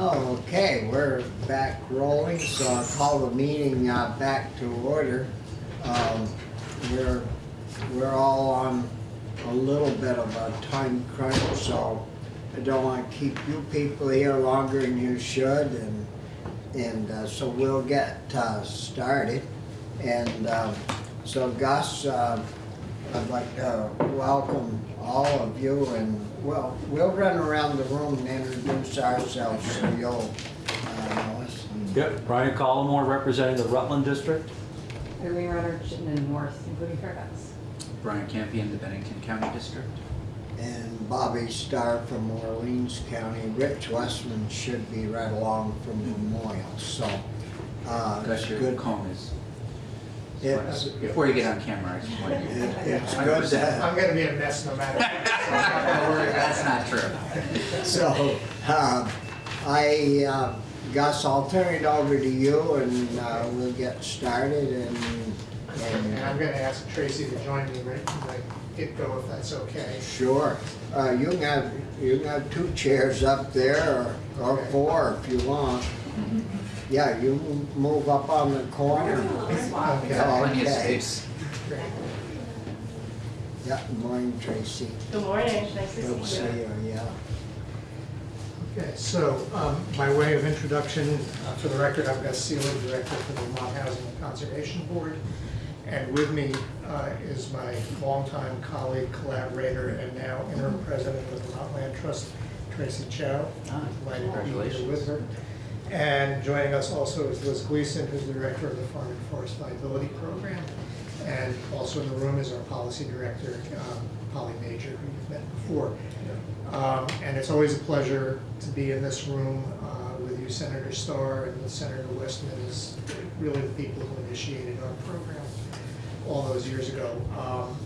Okay, we're back rolling, so I'll call the meeting uh, back to order. Um, We're, we're all on a little bit of a time crunch, so I don't want to keep you people here longer than you should, and, and uh, so we'll get uh, started. And um, so Gus, uh, I'd like to welcome all of you, and well, we'll run around the room and introduce ourselves, so you'll uh, know us. Yep, Brian Collamore representing the Rutland District. Irene Rutter, Chittenden North, including Fairfax. Brian Campion, the Bennington County District. And Bobby Starr from Orleans County. Rich Westman should be right along from Memorial, so. uh, Gus, your good. comb is. It's, Before you get on camera, I just want you. it- it's good to, I'm gonna be a mess no matter what. so I'm not gonna worry about That's not true. so, uh, I, uh, Gus, I'll turn it over to you and uh, we'll get started and, And I'm and, gonna ask Tracy to join me right from the get-go if that's okay. sure. Uh, you can have, you can have two chairs up there or, or Okay. four if you want. Yeah, you move- move up on the corner. Got Okay. plenty of space. Great. Yeah, good morning, Tracy. Good morning, nice to Good to see see you. you, yeah. Okay, so, um, by way of introduction, uh, for the record, I'm Gus Seelig, Director for the Vermont Housing and Conservation Board. And with me uh, is my longtime colleague, collaborator, and now interim president of the Vermont Land Trust, Tracy Zschau. Ah, Delighted to be here Congratulations. with her. And joining us also is Liz Gleason, who's the Director of the Farm and Forest Viability Program. And also in the room is our Policy Director, um, Polly Major, who you've met before. Um, And it's always a pleasure to be in this room uh, with you, Senator Starr, and with Senator Westman, is really the people who initiated our program all those years ago. Um,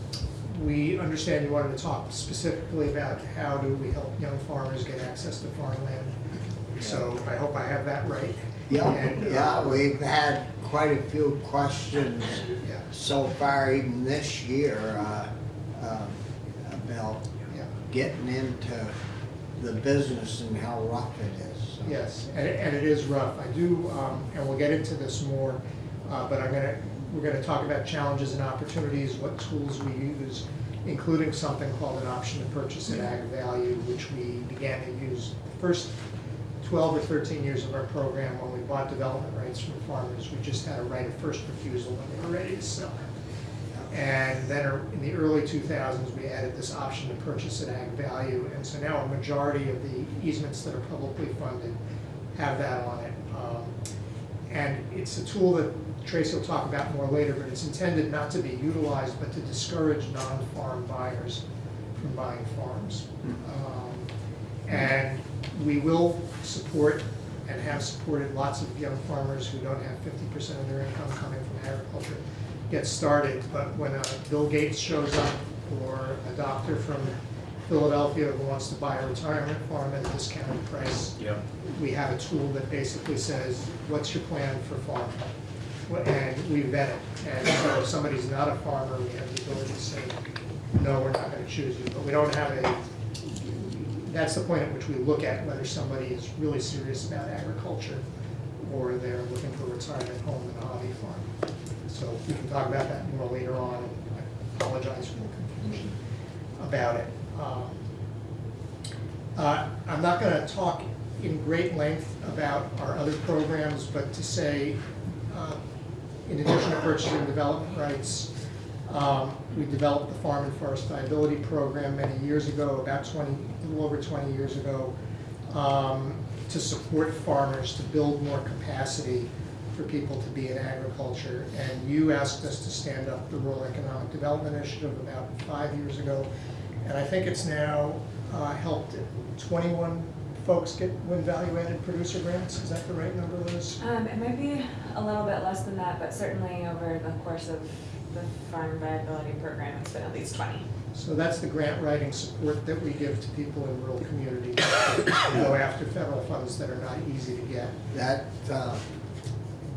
We understand you wanted to talk specifically about how do we help young farmers get access to farmland. So I hope I have that right. Yeah, And, uh, yeah, we've had quite a few questions Yeah, so far, even this year, uh, um, about yeah. getting into the business and how rough it is. so. Yes, and it, and it is rough. I do, um, and we'll get into this more, uh, but I'm gonna, we're gonna talk about challenges and opportunities, what tools we use, including something called an option to purchase at ag value, which we began to use the first twelve or thirteen years of our program when we bought development rights from farmers. We just had a right of first refusal when they were ready to sell. it. And then er- in the early 2000s, we added this option to purchase at ag value. And so now a majority of the easements that are publicly funded have that on it. Um, And it's a tool that Tracy will talk about more later, but it's intended not to be utilized, but to discourage non-farm buyers from buying farms. Um, And we will support and have supported lots of young farmers who don't have fifty percent of their income coming from agriculture get started, but when a Bill Gates shows up or a doctor from Philadelphia who wants to buy a retirement farm at a discounted price, Yep. we have a tool that basically says, what's your plan for farming? And we vet it, and so if somebody's not a farmer, we have the ability to say, no, we're not gonna choose you, but we don't have a, that's the point at which we look at whether somebody is really serious about agriculture or they're looking for a retirement home and a hobby farm. So we can talk about that more later on, I apologize for the confusion about it. Um, uh, I'm not gonna talk in great length about our other programs, but to say, uh, in addition to purchasing development rights, um, we developed the Farm and Forest Viability Program many years ago, about twenty, a little over twenty years ago, um, to support farmers to build more capacity for people to be in agriculture. And you asked us to stand up the Rural Economic Development Initiative about five years ago. And I think it's now uh, helped twenty-one folks get win value-added producer grants. Is that the right number, Liz? Um, it might be a little bit less than that, but certainly over the course of the farm viability program, it's been at least twenty. So that's the grant writing support that we give to people in rural communities. to Go after federal funds that are not easy to get. That, uh,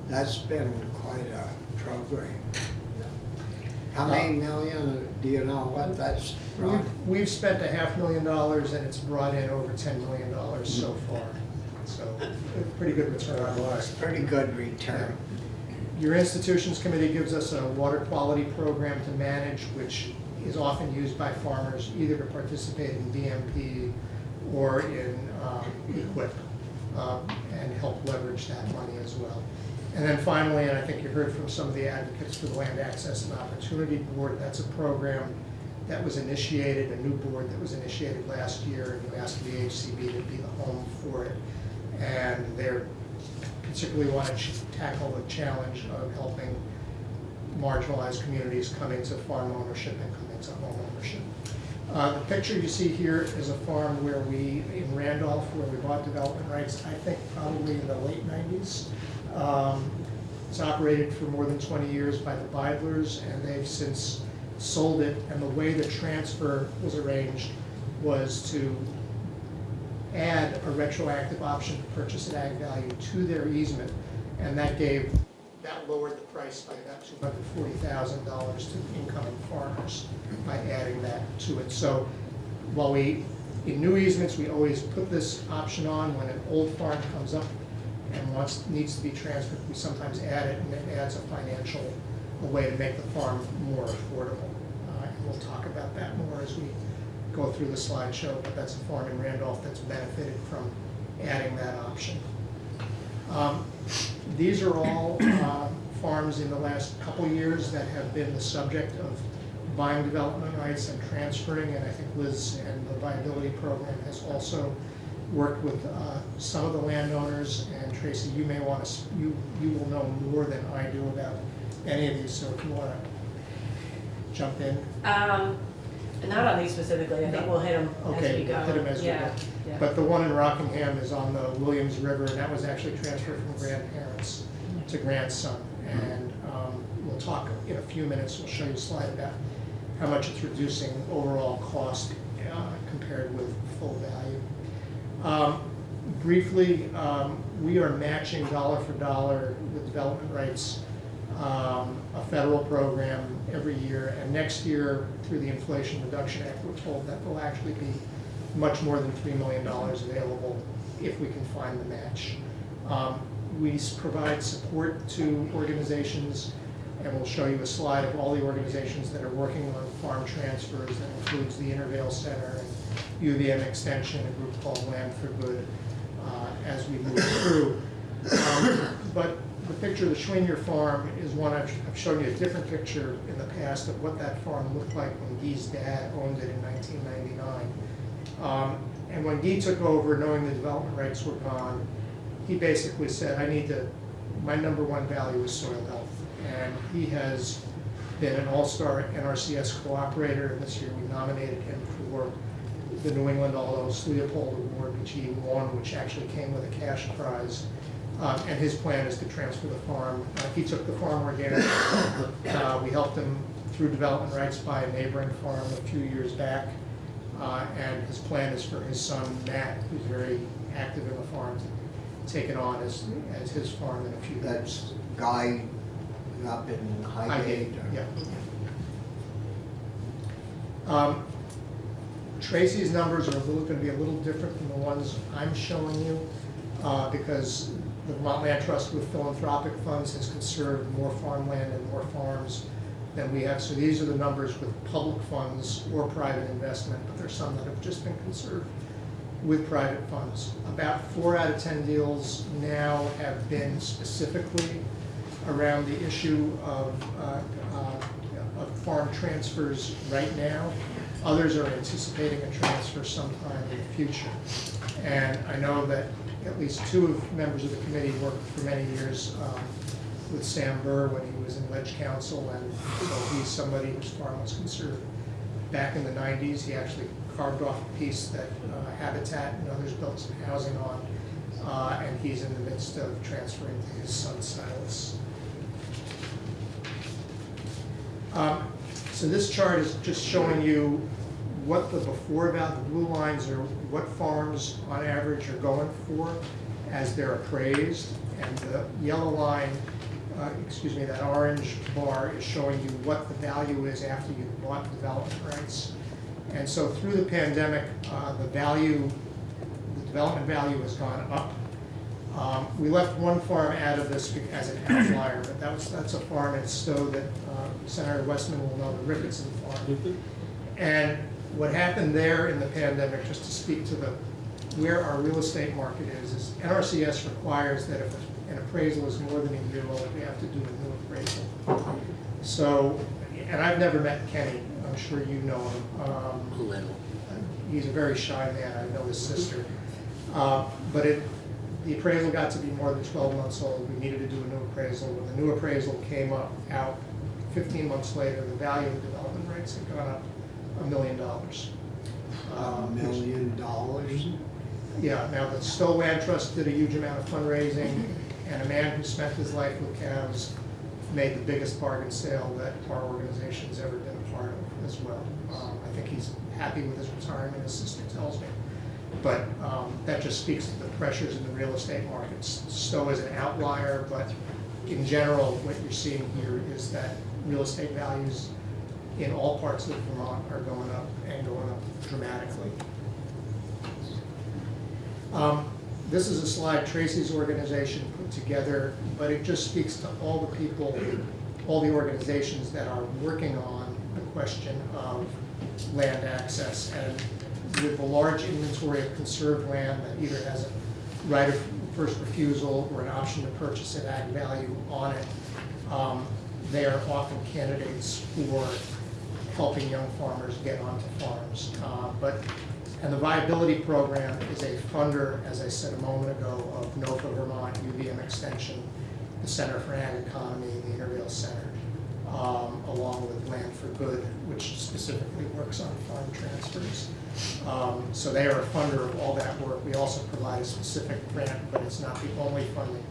that's been quite a program. How many million, do you know what that's brought? We've, we've spent a half million dollars and it's brought in over ten million dollars so far. So, a pretty good return on investment. Pretty good return. Your institutions committee gives us a water quality program to manage, which is often used by farmers either to participate in BMP or in um, EQIP, um, and help leverage that money as well. And then finally, and I think you heard from some of the advocates for the Land Access and Opportunity Board, that's a program that was initiated, a new board that was initiated last year, and you asked the HCB to be the home for it. And they're particularly want to tackle the challenge of helping marginalized communities come into farm ownership and come into home ownership. Uh, The picture you see here is a farm where we, in Randolph, where we bought development rights, I think probably in the late nineties. Um, It's operated for more than twenty years by the Bidlers, and they've since sold it. And the way the transfer was arranged was to add a retroactive option to purchase at ag value to their easement, and that gave, that lowered the price by about two hundred forty thousand dollars to the incoming farmers by adding that to it. So while we, in new easements, we always put this option on, when an old farm comes up and wants, needs to be transferred, we sometimes add it, and it adds a financial, a way to make the farm more affordable. Uh, And we'll talk about that more as we go through the slideshow, but that's a farm in Randolph that's benefited from adding that option. Um, These are all uh, farms in the last couple years that have been the subject of buying development rights and transferring, and I think Liz and the viability program has also worked with uh, some of the landowners, and Tracy, you may want to, you, you will know more than I do about any of these, so if you want to jump in. Um, not on these specifically, I think we'll hit them as Okay, we go. hit 'em as we Yeah, go. yeah. But the one in Rockingham is on the Williams River, and that was actually transferred from grandparents to grandson. And um, we'll talk in a few minutes, we'll show you a slide about how much it's reducing overall cost uh, compared with full value. Um, Briefly, um, we are matching dollar for dollar the development rights, um, a federal program every year. And next year, through the Inflation Reduction Act, we're told that will actually be much more than $3 million available if we can find the match. Um, We provide support to organizations, and we'll show you a slide of all the organizations that are working on farm transfers. That includes the Intervale Center and UVM Extension, a group called Land for Good, uh, as we move through. Um, But the picture of the Choiniere Farm is one, I've I've shown you a different picture in the past of what that farm looked like when Guy's dad owned it in 1999. Um, And when Guy took over, knowing the development rights were gone, he basically said, I need to, my number one value is soil health. And he has been an all-star NRCS cooperator, this year we nominated him for the New England Aldo Leopold Award, which he won, which actually came with a cash prize. Um, And his plan is to transfer the farm. Uh, He took the farm organic. Uh, We helped him through development rights by a neighboring farm a few years back. Uh, And his plan is for his son Matt, who's very active in the farm, to take it on as, as his farm in a few years. That's Guy up in Highgate. or- Yeah. Um, Tracy's numbers are gonna be a little different than the ones I'm showing you, uh, because the Land Trust with philanthropic funds has conserved more farmland and more farms than we have. So these are the numbers with public funds or private investment, but there's some that have just been conserved with private funds. About four out of 10 deals now have been specifically around the issue of, uh, uh, of farm transfers right now. Others are anticipating a transfer sometime in the future. And I know that at least two of members of the committee worked for many years um, with Sam Burr when he was in Leg Council, and so he's somebody whose farm was conserved back in the nineties. He actually carved off a piece that uh, Habitat and others built some housing on, uh, and he's in the midst of transferring to his son Silas. Um, So this chart is just showing you what the before about, the blue lines are what farms on average are going for as they're appraised. And the yellow line, uh, excuse me, that orange bar is showing you what the value is after you've bought development rights. And so through the pandemic, uh, the value, the development value has gone up Um, We left one farm out of this as an outlier, but that was, that's a farm in Stowe that uh, Senator Westman will know, the Ricketson Farm. And what happened there in the pandemic, just to speak to the, where our real estate market is, is NRCS requires that if an appraisal is more than a year old, we have to do a new appraisal. So, and I've never met Kenny, I'm sure you know him. Um, Little. He's a very shy man, I know his sister. Uh, But it, the appraisal got to be more than twelve months old, we needed to do a new appraisal. When the new appraisal came up, out fifteen months later, the value of the development rights had gone up a million dollars. A Um, million dollars. yeah, now the Stowe Land Trust did a huge amount of fundraising, and a man who spent his life with cows made the biggest bargain sale that our organization's ever been a part of as well. Um, I think he's happy with his retirement, his sister tells me. But um, that just speaks to the pressures in the real estate markets. Stowe is an outlier, but in general, what you're seeing here is that real estate values in all parts of Vermont are going up and going up dramatically. Um, This is a slide Tracy's organization put together, but it just speaks to all the people, all the organizations that are working on the question of land access. And with the large inventory of conserved land that either has a right of first refusal or an option to purchase at ag value on it, um, they are often candidates for helping young farmers get onto farms. Uh, But and the viability program is a funder, as I said a moment ago, of NOFA Vermont, UVM Extension, the Center for Ag Economy, the Intervale Center, um, along with Land for Good, which specifically works on farm transfers. Um, So they are a funder of all that work. We also provide a specific grant, but it's not the only funding.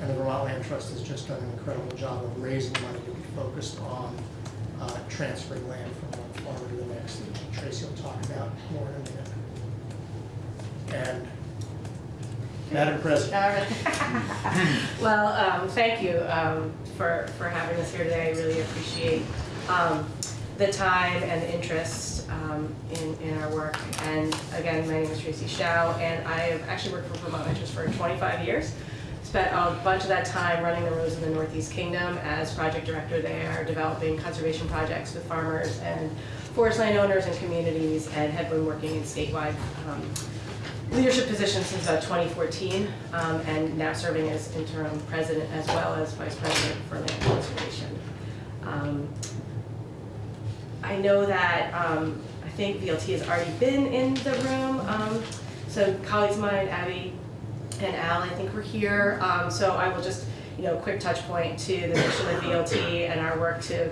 And the Vermont Land Trust has just done an incredible job of raising money to be focused on uh, transferring land from one farmer to the next, that Tracy will talk about more in a minute. And Madam President, All right. Well, um, thank you, um, for, for having us here today. I really appreciate, um, the time and the interest, um, in, in our work. And again, my name is Tracy Zschau, and I have actually worked for Vermont Ventures for twenty-five years. Spent a bunch of that time running the roads in the Northeast Kingdom as project director there, developing conservation projects with farmers and forest landowners and communities, and have been working in statewide, um, leadership position since about 2014, um, and now serving as interim president as well as vice president for land conservation. Um, I know that, um, I think VLT has already been in the room, um, so colleagues of mine, Abby and Al, I think we're here, um, so I will just, you know, quick touch point to the mission of VLT and our work to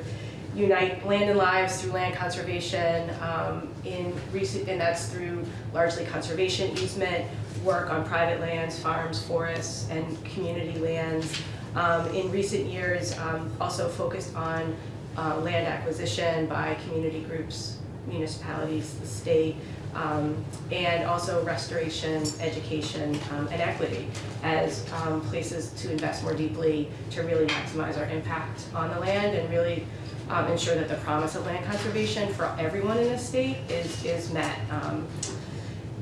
unite land and lives through land conservation, um, in recent, and that's through largely conservation easement, work on private lands, farms, forests, and community lands. Um, in recent years, um, also focused on, uh, land acquisition by community groups, municipalities, the state, um, and also restoration, education, um, and equity as um, places to invest more deeply to really maximize our impact on the land and really um, ensure that the promise of land conservation for everyone in the state is, is met. Um,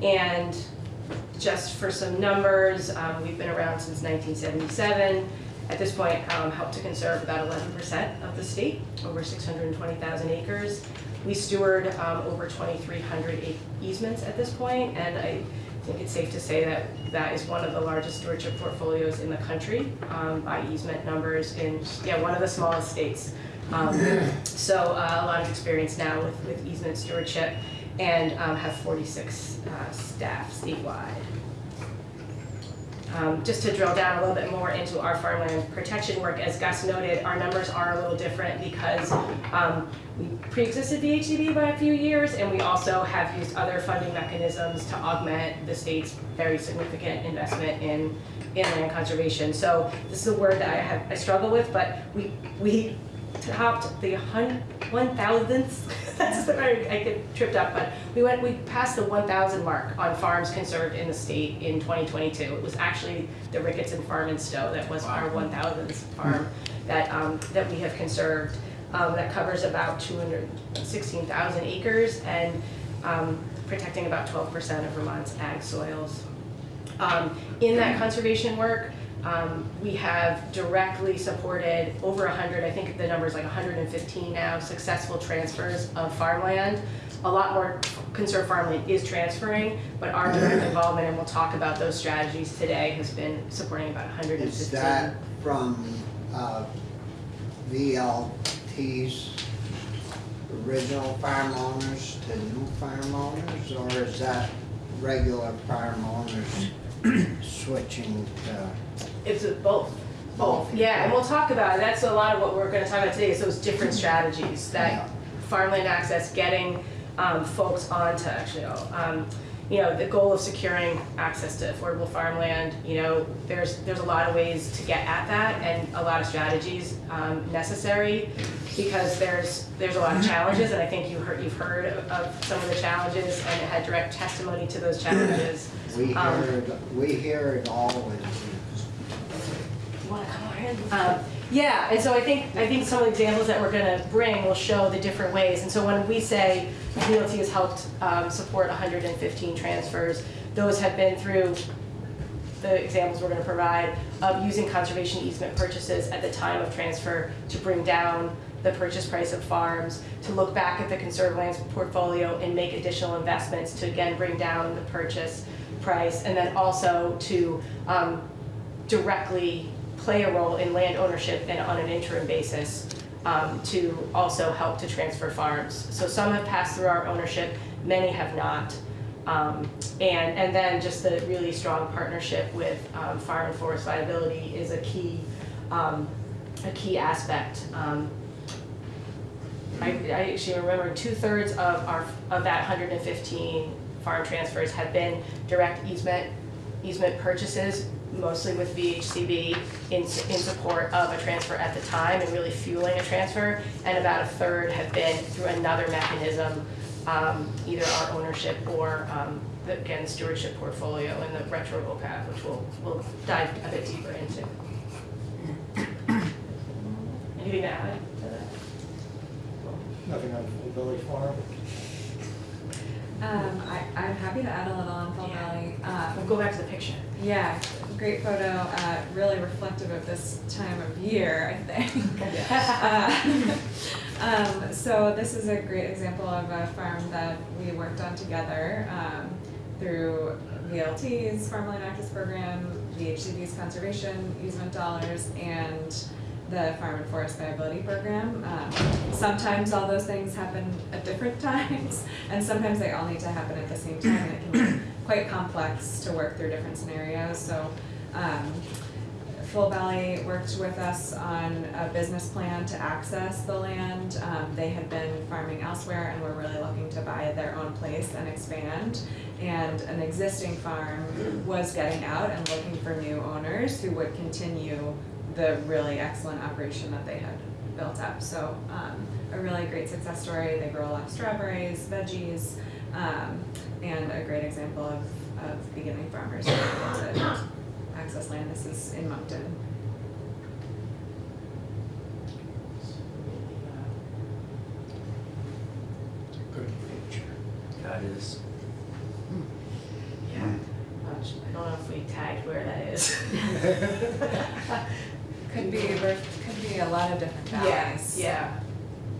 and just for some numbers, um, we've been around since 1977. At this point, um, helped to conserve about 11% of the state, over 620,000 acres. We steward um, over 2,300 easements at this point, and I think it's safe to say that that is one of the largest stewardship portfolios in the country um, by easement numbers in, yeah, one of the smallest states. Um, So uh, a lot of experience now with, with easement stewardship and um, have 46 uh, staff statewide. Um, Just to drill down a little bit more into our farmland protection work, as Gus noted, our numbers are a little different because um, we pre-existed the HDB by a few years, and we also have used other funding mechanisms to augment the state's very significant investment in, in land conservation. So this is a word that I have, I struggle with, but we, we topped the hun, one thousandth, that's the word, I get tripped up, but we went, we passed the one thousand mark on farms conserved in the state in twenty twenty-two. It was actually the Ricketson Farm in Stowe that was our one thousandth farm that, um, that we have conserved. Um, that covers about two hundred sixteen thousand acres and, um, protecting about twelve percent of Vermont's ag soils. Um, in that conservation work, um, we have directly supported over 100, I think the number is like 115 now, successful transfers of farmland. A lot more conserved farmland is transferring, but our direct involvement, and we'll talk about those strategies today, has been supporting about 115. Is that from uh, VLT's original farm owners to new farm owners? Or is that regular farm owners switching to? It's a- both, both, yeah, and we'll talk about it, that's a lot of what we're gonna talk about today, is those different strategies that Yeah. farmland access, getting um, folks onto, actually, um, you know, the goal of securing access to affordable farmland, you know, there's, there's a lot of ways to get at that and a lot of strategies um, necessary because there's, there's a lot of challenges and I think you heard, you've heard of- of some of the challenges and had direct testimony to those challenges. We Um, hear, it- we hear it all You wanna come over here? Um, yeah, and so I think, I think some of the examples that we're gonna bring will show the different ways. And so when we say VLT has helped, um, support hundred and fifteen transfers, those have been through the examples we're gonna provide of using conservation easement purchases at the time of transfer to bring down the purchase price of farms, to look back at the conserved lands portfolio and make additional investments to again bring down the purchase price, and then also to um, directly play a role in land ownership and on an interim basis um, to also help to transfer farms. So some have passed through our ownership, many have not. Um, and, and then just the really strong partnership with um, farm and forest viability is a key, um, a key aspect. Um, I, I actually remember two-thirds of our, of that hundred and fifteen farm transfers have been direct easement, easement purchases, mostly with VHCB in, in support of a transfer at the time and really fueling a transfer. And about a third have been through another mechanism, um, either our ownership or, um, the, again, stewardship portfolio and the retro OPAV, which we'll, we'll dive a bit deeper into. Anything to add to that? Nothing on Full Village Farm. Um, I, I'm happy to add a little on Fall Yeah. Valley. Um, We'll go back to the picture. Yeah, great photo, uh, really reflective of this time of year, I think. Uh, Um, so this is a great example of a farm that we worked on together, um, through VLT's Farmland Access Program, VHCB's Conservation Easement Dollars, and the Farm and Forest Viability Program. Um, sometimes all those things happen at different times, and sometimes they all need to happen at the same time, and it can be quite complex to work through different scenarios, so, um, Full Valley worked with us on a business plan to access the land. Um, they had been farming elsewhere and were really looking to buy their own place and expand. And an existing farm was getting out and looking for new owners who would continue the really excellent operation that they had built up. So, um, a really great success story. They grow a lot of strawberries, veggies, um, and a great example of, of beginning farmers being able to access land. This is in Monkton. Good picture. That is, Yeah. I don't know if we tagged where that is. Could be, could be a lot of different valleys. Yeah, yeah.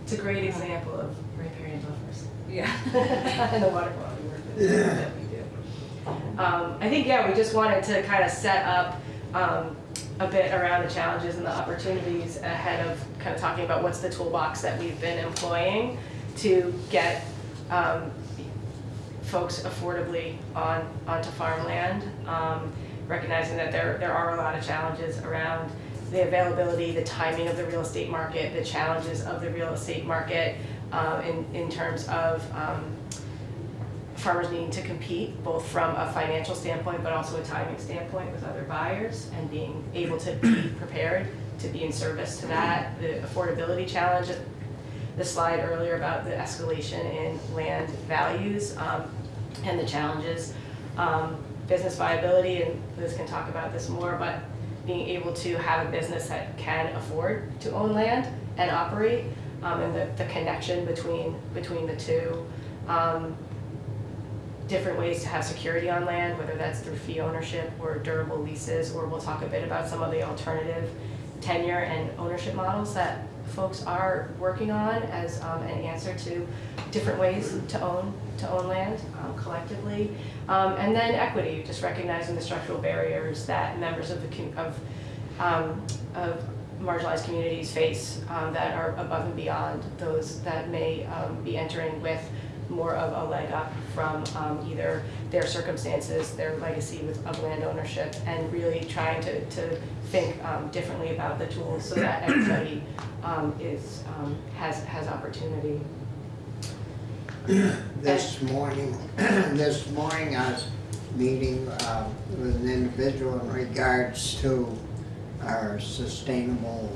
It's a great example of riparian buffers. Yeah. And the water quality Um, I think, yeah, we just wanted to kind of set up, um, a bit around the challenges and the opportunities ahead of kind of talking about what's the toolbox that we've been employing to get, um, folks affordably on, onto farmland. Um, recognizing that there, there are a lot of challenges around the availability, the timing of the real estate market, the challenges of the real estate market, um, in, in terms of, um, farmers needing to compete, both from a financial standpoint, but also a timing standpoint with other buyers, and being able to be prepared to be in service to that, the affordability challenge, the slide earlier about the escalation in land values, um, and the challenges. Um, business viability, and Liz can talk about this more, but being able to have a business that can afford to own land and operate, um, and the, the connection between, between the two. Um, different ways to have security on land, whether that's through fee ownership or durable leases, or we'll talk a bit about some of the alternative tenure and ownership models that folks are working on as um, an answer to different ways to own, to own land um, collectively. Um, And then equity, just recognizing the structural barriers that members of the, of, um, of marginalized communities face um, that are above and beyond those that may um, be entering with more of a leg up from um, either their circumstances, their legacy with, of land ownership, and really trying to, to think um, differently about the tools so that everybody um, is, um, has, has opportunity. This morning, this morning I was meeting uh, with an individual in regards to our sustainable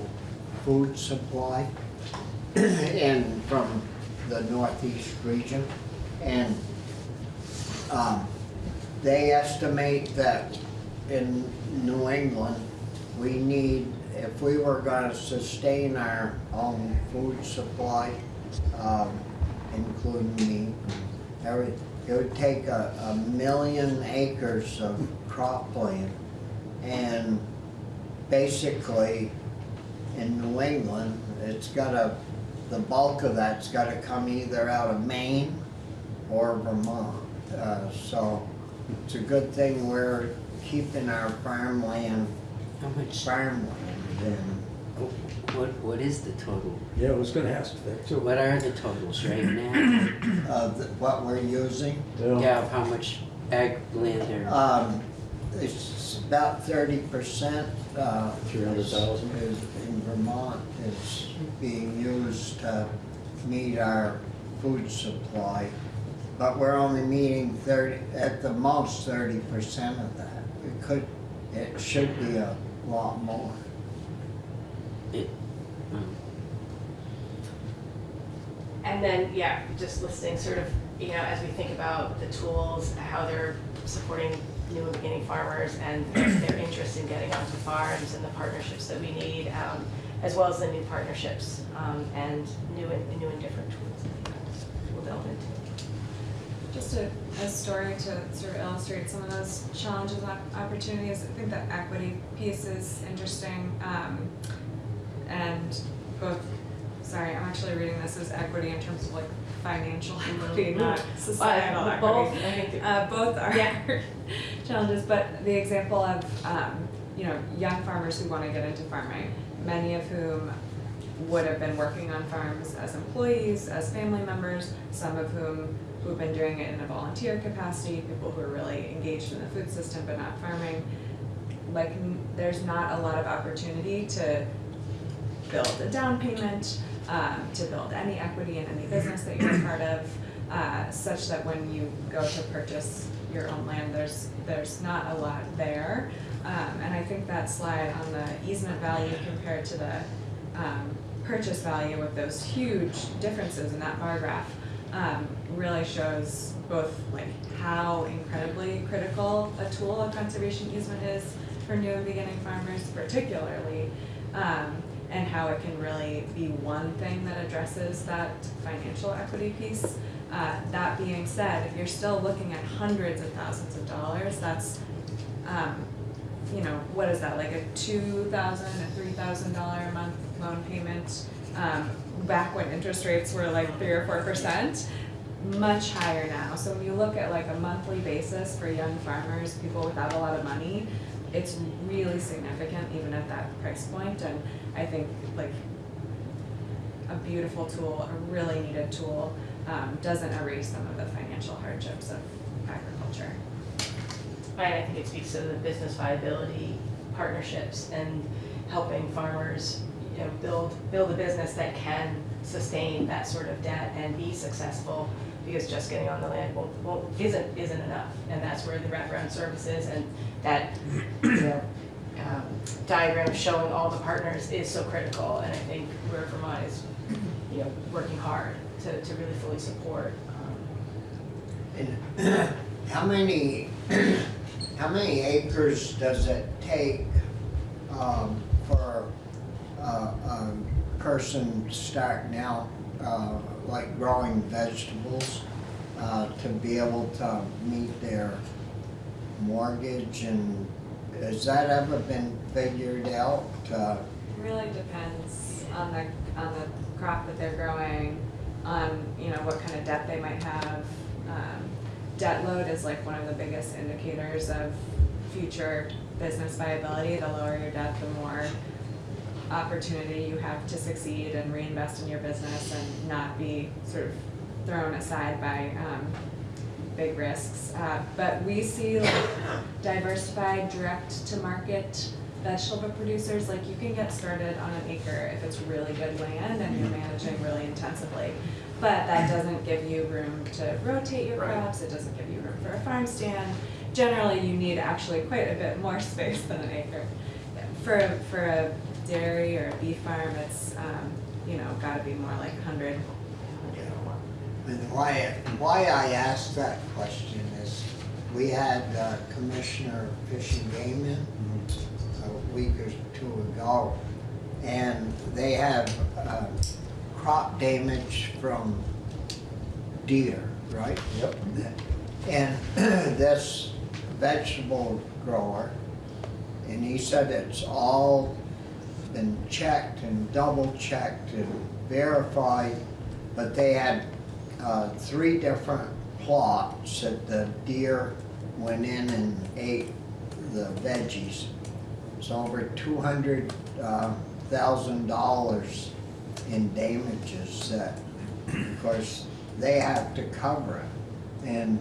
food supply in, from the northeast region. And um, they estimate that in New England, we need, if we were gonna sustain our own food supply, um, including meat, every, it would take a, a million acres of cropland. And basically, in New England, it's gotta, the bulk of that's gotta come either out of Maine or Vermont. Uh, so it's a good thing we're keeping our farmland, How much, farmland and what, what is the total? Yeah, I was gonna ask that too. What are the totals right now? of the- what we're using. Yeah, of how much ag land there? Um, it's about thirty percent, uh. 300,000? Is in Vermont is being used to meet our food supply. But we're only meeting thirty, at the most thirty percent of that. It could, it should be a lot more. Um, And then, yeah, just listing sort of, you know, as we think about the tools, how they're supporting new and beginning farmers and their interest in getting onto farms and the partnerships that we need, um, as well as the new partnerships, um, and new and, new and different tools that we'll delve into. Just a, a story to sort of illustrate some of those challenges and opportunities. I think the equity piece is interesting. Um, and both, sorry, I'm actually reading this as equity in terms of like financial equity, not societal Uh, equity. Both, I think, Uh, both are Yeah. challenges, but the example of, um, you know, young farmers who want to get into farming, many of whom would have been working on farms as employees, as family members, some of whom who've been doing it in a volunteer capacity, people who are really engaged in the food system but not farming. Like, there's not a lot of opportunity to build a down payment, um, to build any equity in any business that you're a part of, uh, such that when you go to purchase your own land, there's, there's not a lot there. Um, and I think that slide on the easement value compared to the, um, purchase value with those huge differences in that bar graph, um, really shows both like how incredibly critical a tool a conservation easement is for new beginning farmers particularly, um, and how it can really be one thing that addresses that financial equity piece. Uh, that being said, if you're still looking at hundreds of thousands of dollars, that's, um, you know, what is that, like a 2,000, a three thousand dollar a month loan payment? Um, back when interest rates were like three or four percent, much higher now. So when you look at like a monthly basis for young farmers, people without a lot of money, it's really significant even at that price. And I think like a beautiful tool, a really needed tool, um, doesn't erase some of the financial hardships of agriculture. Right, I think it speaks to the business viability partnerships and helping farmers, you know, build, build a business that can sustain that sort of debt and be successful, because just getting on the land won't, won't, isn't, isn't enough. And that's where the wraparound services and that, you know, um, diagram showing all the partners is so critical, and I think where Vermont is, you know, working hard to, to really fully support, um, how many, how many acres does it take, um, for a, a person starting out, uh, like growing vegetables? uh, to be able to meet their mortgage and has that ever been figured out? Uh, Really depends on the, on the crop that they're growing, on, you know, what kind of debt they might have. Um, Debt load is like one of the biggest indicators of future business viability. The lower your debt, the more opportunity you have to succeed and reinvest in your business and not be sort of thrown aside by, um, big risks. Uh, but we see like diversified, direct to market vegetable producers, like you can get started on an acre if it's really good land and you're managing really intensively. But that doesn't give you room to rotate your crops, it doesn't give you room for a farm stand. Generally, you need actually quite a bit more space than an acre. For, for a dairy or a beef farm, it's, um, you know, gotta be more like a hundred. And why, why I asked that question is, we had uh, Commissioner Fish and Game in a week or two ago, and they have uh, crop damage from deer, right? Yep. And this vegetable grower, and he said it's all been checked and double checked and verified, but they had uh, three different plots that the deer went in and ate the veggies. It's over two hundred uh, thousand dollars in damages that, of course, they have to cover it. And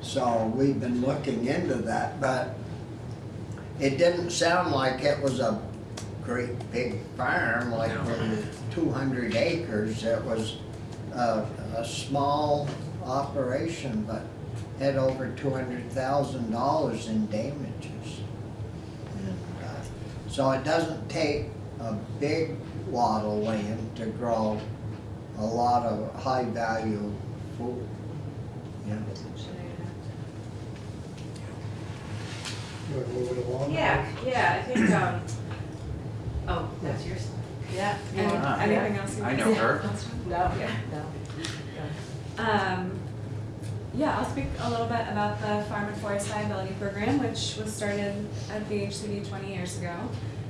so we've been looking into that, but it didn't sound like it was a great big farm, like No. two hundred acres. It was a, a small operation, but had over two hundred thousand dollars in damages. And, uh, So it doesn't take a big wad of land to grow a lot of high-value food, you know. You wanna move it along? Yeah, yeah, I think, um, oh, that's yours? Yeah. You Any- want- Anything else you I want know to her. No, Yeah. no. Um, yeah, I'll speak a little bit about the Farm and Forest Viability Program, which was started at VHCB twenty years ago.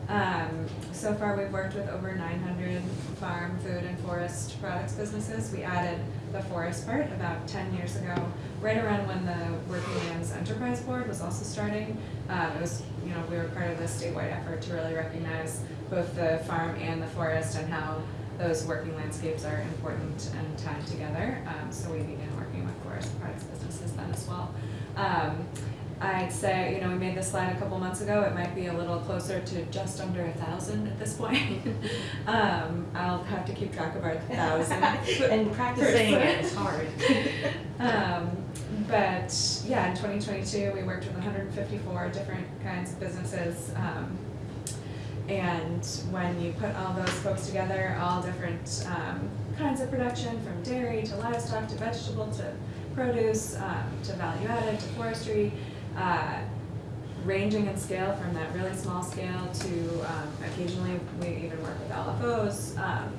Um, so far, we've worked with over nine hundred farm, food, and forest products businesses. We added the forest part about ten years ago, right around when the Working Lands Enterprise Board was also starting. Um, it was, you know, we were part of this statewide effort to really recognize both the farm and the forest and how those working landscapes are important and tied together. Um, so we began working with forest products businesses then as well. Um, I'd say, you know, we made this slide a couple months ago. It might be a little closer to just under a thousand at this point. um, I'll have to keep track of our thousand. And practicing it is hard. Um, but yeah, in 2022, we worked with 154 different kinds of businesses. And when you put all those folks together, all different um, kinds of production from dairy to livestock to vegetable to produce um, to value added to forestry, uh, ranging in scale from that really small scale to um, occasionally we even work with LFOs. Um,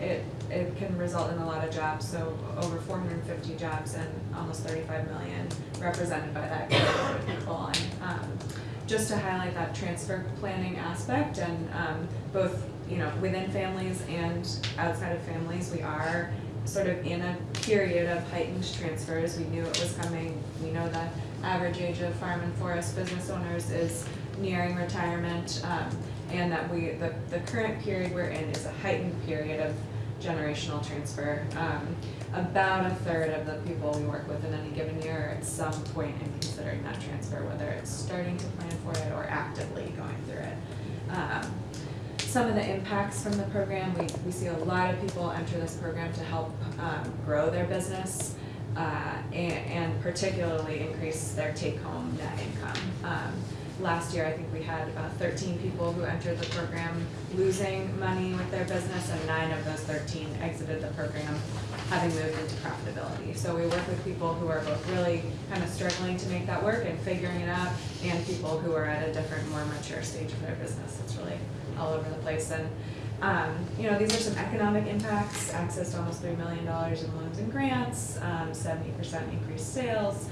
it, it can result in a lot of jobs, so over 450 jobs and almost 35 million represented by that category of people. And um, just to highlight that transfer planning aspect and um, both, you know, within families and outside of families, we are sort of in a period of heightened transfers. We knew it was coming. We know the average age of farm and forest business owners is nearing retirement. Um, and that we, the, the current period we're in is a heightened period of generational transfer. Um, about a third of the people we work with in any given year are at some point in considering that transfer, whether it's starting to plan for it or actively going through it. Um, some of the impacts from the program, we, we see a lot of people enter this program to help um, grow their business uh, and, and particularly increase their take-home net income. Um, last year, I think we had about 13 people who entered the program losing money with their business, and nine of those 13 exited the program having moved into profitability. So we work with people who are both really kind of struggling to make that work and figuring it out, and people who are at a different, more mature stage of their business. It's really all over the place. And Um, you know, these are some economic impacts, access to almost three million dollars in loans and grants, um, seventy percent increased sales.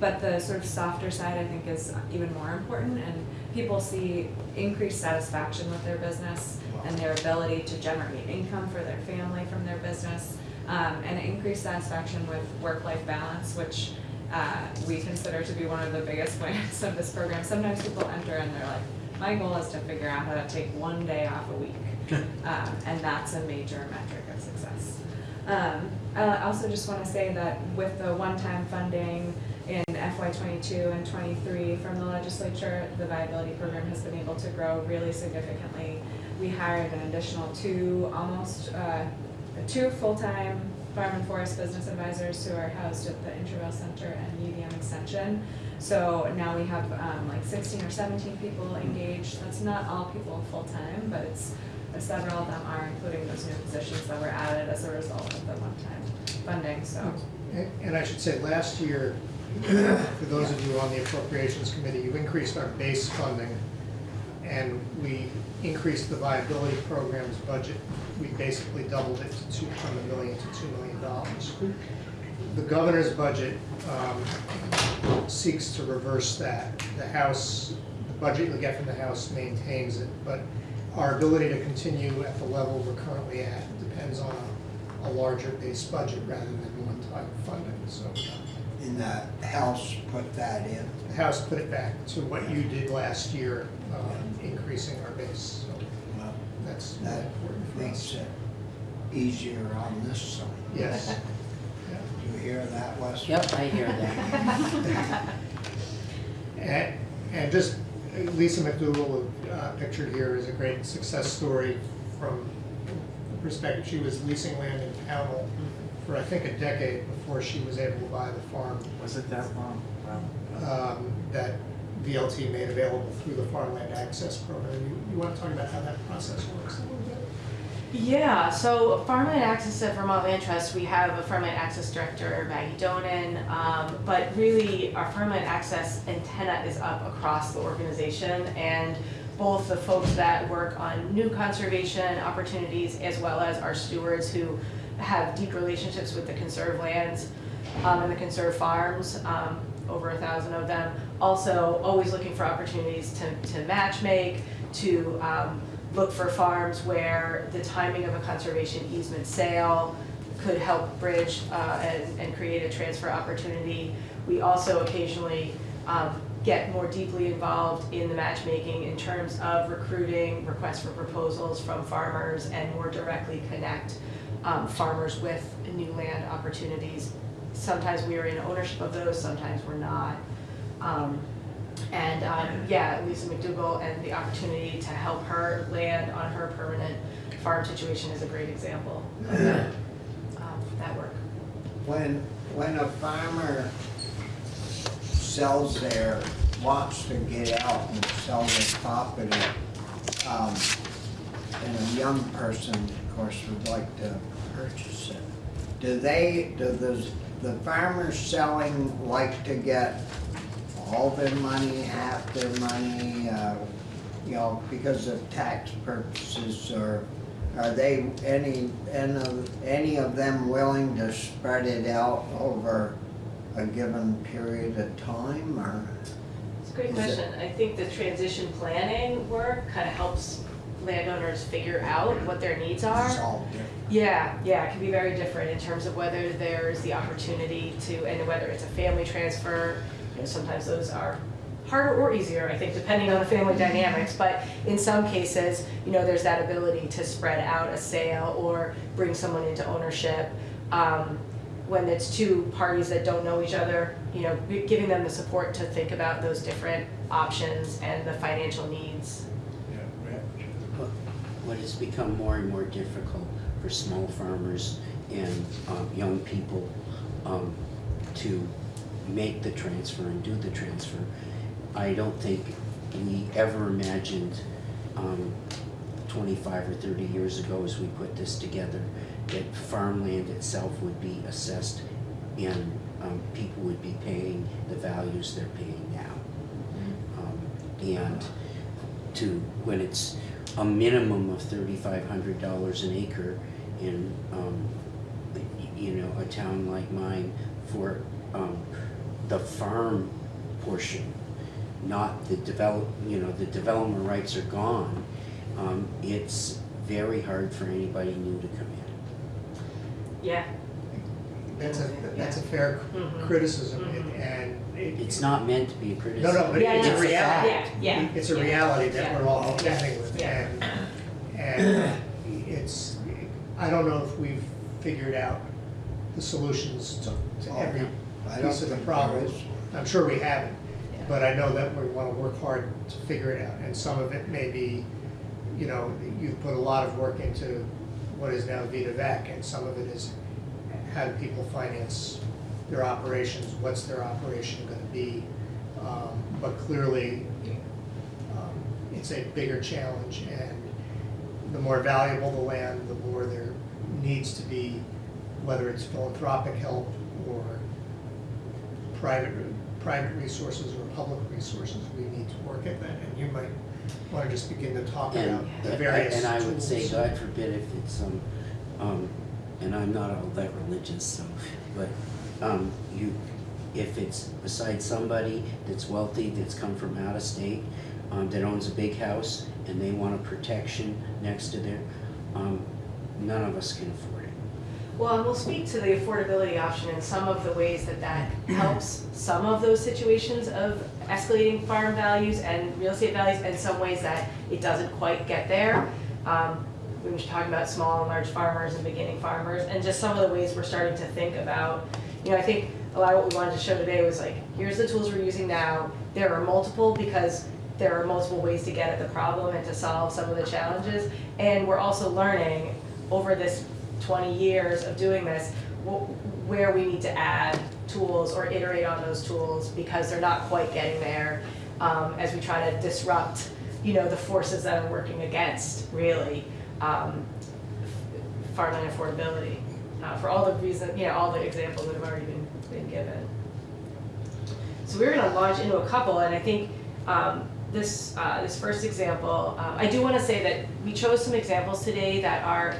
But the sort of softer side, I think, is even more important, and people see increased satisfaction with their business and their ability to generate income for their family from their business, um, and increased satisfaction with work-life balance, which uh, we consider to be one of the biggest points of this program. Sometimes people enter and they're like, my goal is to figure out how to take one day off a week. Um, and that's a major metric of success. Um, I also just wanna say that with the one-time funding in FY twenty-two and twenty-three from the legislature, the viability program has been able to grow really significantly. We hired an additional two, almost, uh, two full-time farm and forest business advisors who are housed at the Intervale Center and UVM Extension. So now we have, um, like sixteen or seventeen people engaged. That's not all people full-time, but it's, several of them are, including those new positions that were added as a result of the one-time funding, so. And and I should say, last year, for those of you on the appropriations committee, you increased our base funding, and we increased the viability program's budget. We basically doubled it to two, from a million to two million dollars. The governor's budget um, seeks to reverse that. The House, the budget you'll get from the House maintains it, but our ability to continue at the level we're currently at depends on a, a larger base budget rather than one-time funding, so. In the House put that in. The House put it back to what you did last year, um, increasing our base, so Well, that's That important for makes us. it easier on this side. Yes. Yeah. You hear that, Wes? Yep, I hear that. And, and just Lisa McDougal, uh, pictured here is a great success story from the perspective, she was leasing land in Pownal for, I think, a decade before she was able to buy the farm Was it that long? Wow. um, that VLT made available through the Farmland Access Program. You, you want to talk about how that process works a little bit? Yeah, so Farmland Access at Vermont Land Trust, we have a Farmland Access Director, Maggie Donan, um, but really our Farmland Access antenna is up across the organization and both the folks that work on new conservation opportunities as well as our stewards who have deep relationships with the conserved lands um, and the conserved farms, um, over a thousand of them. Also, always looking for opportunities to, to match make, to, um, look for farms where the timing of a conservation easement sale could help bridge, uh, and, and create a transfer opportunity. We also occasionally, um, get more deeply involved in the matchmaking in terms of recruiting, requests for proposals from farmers and more directly connect, um, farmers with new land opportunities. Sometimes we are in ownership of those, sometimes we're not. Um, and, um, yeah, Lisa McDougal and the opportunity to help her land on her permanent farm situation is a great example of that, um, that work. When, when a farmer sells their, wants to get out and sell their property, um, and a young person, of course, would like to purchase it, do they, do those, the farmers selling like to get all their money, half their money, uh, you know, because of tax purposes, or are they, any, any of, any of them willing to spread it out over a given period of time, or? It's a great question. I think the transition planning work kind of helps landowners figure out what their needs are. It's all different. Yeah, yeah, it can be very different in terms of whether there's the opportunity to, and whether it's a family transfer. You know, sometimes those are harder or easier, I think, depending on the family dynamics. But in some cases, you know, there's that ability to spread out a sale or bring someone into ownership. Um, when it's two parties that don't know each other, you know, giving them the support to think about those different options and the financial needs. What what has become more and more difficult for small farmers and um, young people um, to make the transfer and do the transfer. I don't think we ever imagined um, twenty-five or thirty years ago as we put this together, that farmland itself would be assessed and um, people would be paying the values they're paying now. Um, And to, when it's a minimum of thirty-five hundred dollars an acre in, um, you know, a town like mine for, um, the farm portion, not the develop, you know, the development rights are gone. Um, it's very hard for anybody new to come in. Yeah, That's a, that's a fair Mhm. criticism, Mhm. and it- It's not meant to be a No, criticism. no, but Yeah, it's no, a it's a reality. Yeah, yeah, It's a reality that Yeah. we're all contending with, Yeah. and, and it's, I don't know if we've figured out the solutions to, to Oh, every I don't piece of the think there problem. is. I'm sure we haven't, Yeah. but I know that we wanna work hard to figure it out, and some of it may be, you know, you've put a lot of work into what is now Vita Vec, and some of it is how do people finance their operations, what's their operation gonna be? Um, But clearly, um, it's a bigger challenge, and the more valuable the land, the more there needs to be, whether it's philanthropic help or private, private resources or public resources, we need to work at that, and you might wanna just begin to talk And, about the various and I would say. God forbid if it's, um, um, and I'm not all that religious, so, but, um, you, if it's beside somebody that's wealthy, that's come from out of state, um, that owns a big house, and they want a protection next to their, um, none of us can afford it. Well, and we'll speak to the affordability option and some of the ways that that helps some of those situations of escalating farm values and real estate values, and some ways that it doesn't quite get there. Um, we were talking about small and large farmers and beginning farmers, and just some of the ways we're starting to think about, you know, I think a lot of what we wanted to show today was like, here's the tools we're using now, there are multiple, because there are multiple ways to get at the problem and to solve some of the challenges, and we're also learning over this twenty years of doing this, wh- where we need to add tools or iterate on those tools because they're not quite getting there, um, as we try to disrupt, you know, the forces that are working against, really, um, farmland affordability, uh, for all the reasons, you know, all the examples that have already been, been given. So we're gonna launch into a couple, and I think, um, this, uh, this first example, um, I do wanna say that we chose some examples today that are,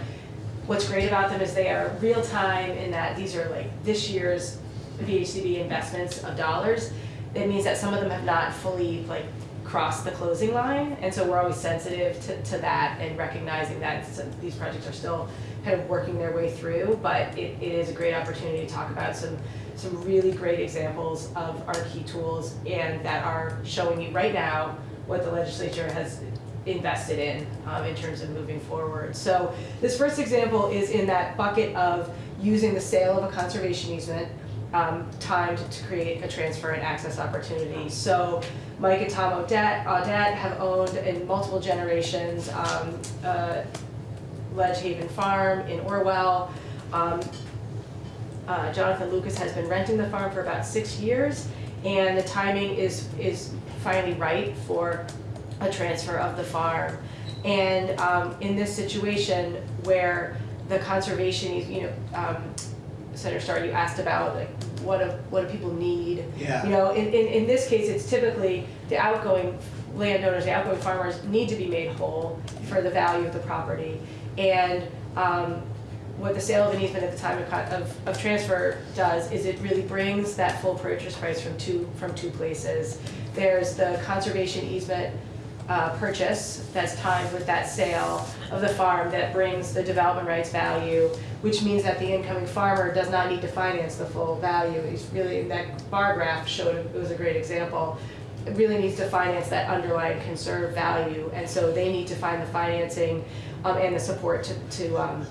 what's great about them is they are real time in that these are like this year's VHCB investments of dollars. It means that some of them have not fully like crossed the closing line, and so we're always sensitive to, to that and recognizing that these projects are still kind of working their way through, but it, it is a great opportunity to talk about some, some really great examples of our key tools and that are showing you right now what the legislature has invested in, um, in terms of moving forward. So this first example is in that bucket of using the sale of a conservation easement um, timed to create a transfer and access opportunity. So Mike and Tom Audette, Audette have owned in multiple generations, um, uh, Ledge Haven Farm in Orwell. Um, uh, Jonathan Lucas has been renting the farm for about six years, and the timing is, is finally right for a transfer of the farm. And, um, in this situation where the conservation, is, you know, um, Senator Starr, you asked about like, what do, what do people need? Yeah. You know, in, in, in this case, it's typically the outgoing landowners, the outgoing farmers need to be made whole for the value of the property. And, um, what the sale of an easement at the time of, of, of transfer does is it really brings that full purchase price from two, from two places. There's the conservation easement, uh, purchase that's timed with that sale of the farm that brings the development rights value, which means that the incoming farmer does not need to finance the full value. He's really, that bar graph showed, it was a great example. It really needs to finance that underlying conserved value, and so they need to find the financing, um, and the support to, to, um,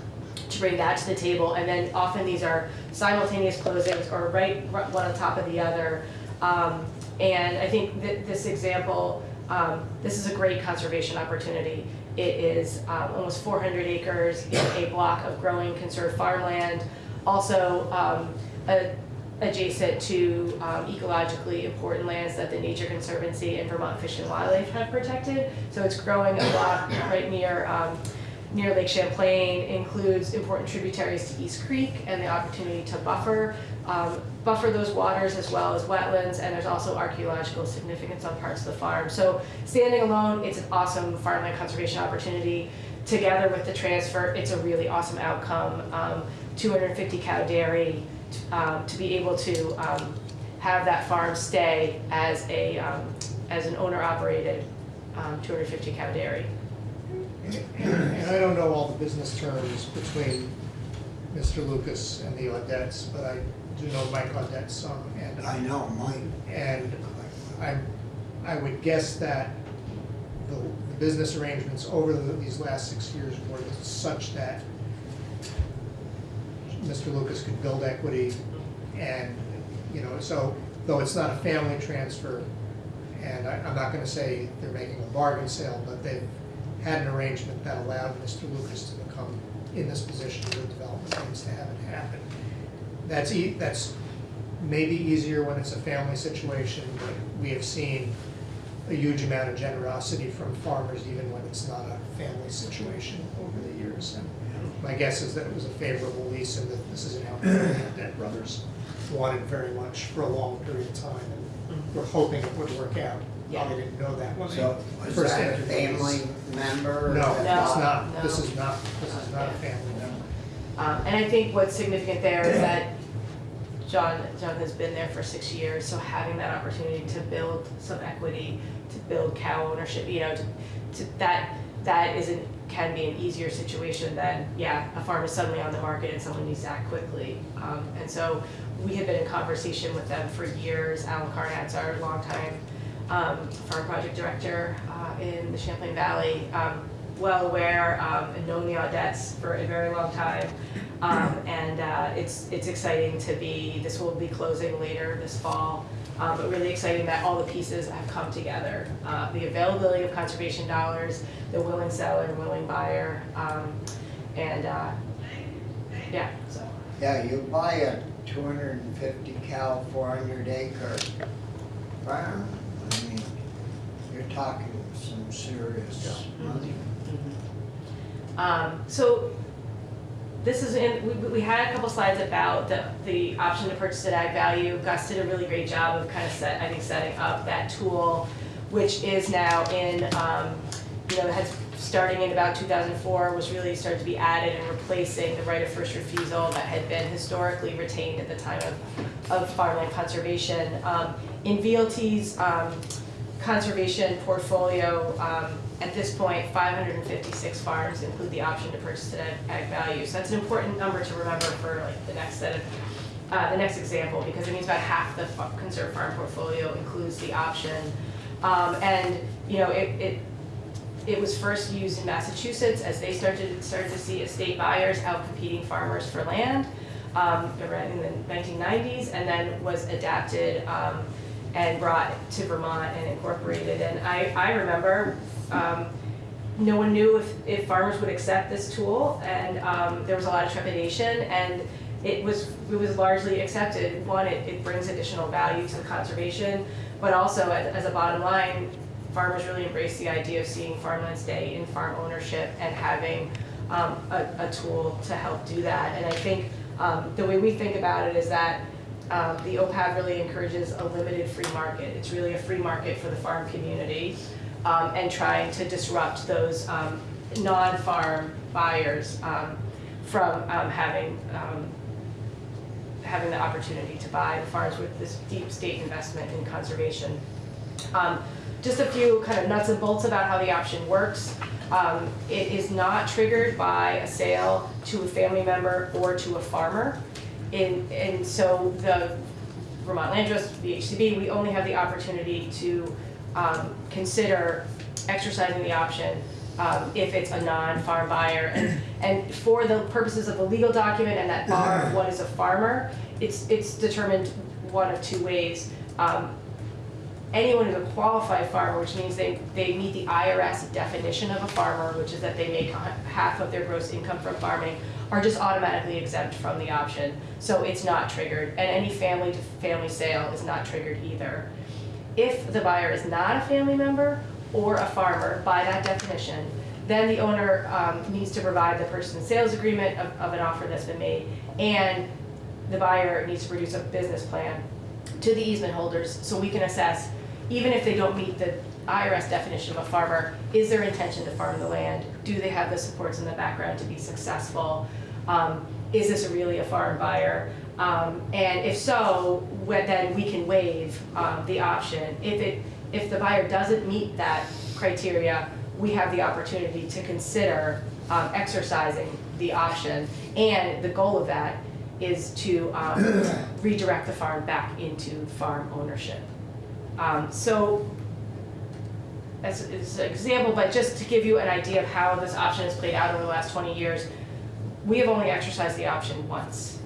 to bring that to the table, and then often these are simultaneous closings or right, one on top of the other. Um, and I think that this example, um, this is a great conservation opportunity. It is, um, almost four hundred acres in a block of growing conserved farmland. Also, um, a- adjacent to, um, ecologically important lands that the Nature Conservancy and Vermont Fish and Wildlife have protected. So it's growing a block right near, near Lake Champlain includes important tributaries to East Creek and the opportunity to buffer, um, buffer those waters as well as wetlands, and there's also archaeological significance on parts of the farm. So standing alone, it's an awesome farmland conservation opportunity. Together with the transfer, it's a really awesome outcome. Um, 250 cow dairy, um, to be able to um, have that farm stay as a, um, as an owner-operated um, 250 cow dairy. And I don't know all the business terms between Mr. Lucas and the Audettes, but I do know Mike Audette some, and I know, Mike. And I, I would guess that the, the business arrangements over the, these last six years were such that Mr. Lucas could build equity and, you know, so, though it's not a family transfer, and I, I'm not gonna say they're making a bargain sale, but they've had an arrangement that allowed Mr. Lucas to become in this position with development things to have it happen. That's e, that's maybe easier when it's a family situation, but we have seen a huge amount of generosity from farmers even when it's not a family situation over the years. And my guess is that it was a favorable lease and that this is an outcome that Dead Brothers wanted very much for a long period of time. And we're hoping it would work out. Yeah. Probably didn't know that when So, they was first that a entered the family member? No, it's No, not. This no. is not, this is not a family member. Um, and I think what's significant there is that John, John has been there for six years, so having that opportunity to build some equity, to build cow ownership, you know, to, to, that, that isn't, can be an easier situation than, yeah, a farm is suddenly on the market and someone needs to act quickly. Um, and so we have been in conversation with them for years. Alan Carnat's our longtime, um, farm project director, uh, in the Champlain Valley. Um, well aware, um, and known the Audettes for a very long time. Um, and, uh, it's, it's exciting to be, this will be closing later this fall. Um, but really exciting that all the pieces have come together. Uh, the availability of conservation dollars, the willing seller, willing buyer, um, and, uh, yeah, so. Yeah, you buy a two hundred and fifty cow, four hundred acre farm, you're talking some serious money. Um, so this is in, we, we had a couple slides about the, the option to purchase at ag value. Gus did a really great job of kind of set, I think, setting up that tool, which is now in, um, you know, has, starting in about two thousand four, was really started to be added and replacing the right of first refusal that had been historically retained at the time of, of farmland conservation. Um, in VLT's, um, conservation portfolio, um, at this 556 farms include the option to purchase at ag value. So that's an important number to remember for like the next set of, uh, the next example, because it means about half the conserved farm portfolio includes the option. Um, and, you know, it, it, it was first used in Massachusetts as they started, started to see estate buyers out competing farmers for land, um, in the nineteen nineties, and then was adapted, um, and brought to Vermont and incorporated. And I, I remember, um, no one knew if, if farmers would accept this tool, and, um, there was a lot of trepidation, and it was, it was largely accepted. One, it, it brings additional value to the conservation, but also as, as a bottom line, farmers really embrace the idea of seeing farmland stay in farm ownership and having, um, a, a tool to help do that. And I think, um, the way we think about it is that, um, the OPAV really encourages a limited free market. It's really a free market for the farm community, um, and trying to disrupt those, um, non-farm buyers, um, from, um, having, um, having the opportunity to buy the farms with this deep state investment in conservation. Just a few kind of nuts and bolts about how the option works. It is not triggered by a sale to a family member or to a farmer. In, and so the Vermont Land Trust, the HCB, we only have the opportunity to, um, consider exercising the option, um, if it's a non-farm buyer. And, and for the purposes of the legal document and that bar of what is a farmer, it's, it's determined one of two ways. Um, anyone who's a qualified farmer, which means they, they meet the IRS definition of a farmer, which is that they make half of their gross income from farming, are just automatically exempt from the option. So it's not triggered, and any family to family sale is not triggered either. If the buyer is not a family member or a farmer, by that definition, then the owner um, needs to provide the purchase and sales agreement of, of an offer that's been made, and the buyer needs to produce a business plan to the easement holders, so we can assess, even if they don't meet the IRS definition of a farmer, is their intention to farm the land? Do they have the supports in the background to be successful? Um, Is this really a farm buyer? Um, And if so, wh- then we can waive um, the option. If it, if the buyer doesn't meet that criteria, we have the opportunity to consider um, exercising the option. And the goal of that is to um, redirect the farm back into farm ownership. Um, So as, as an example, but just to give you an idea of how this option has played out over the last 20 years, we have only exercised the option once.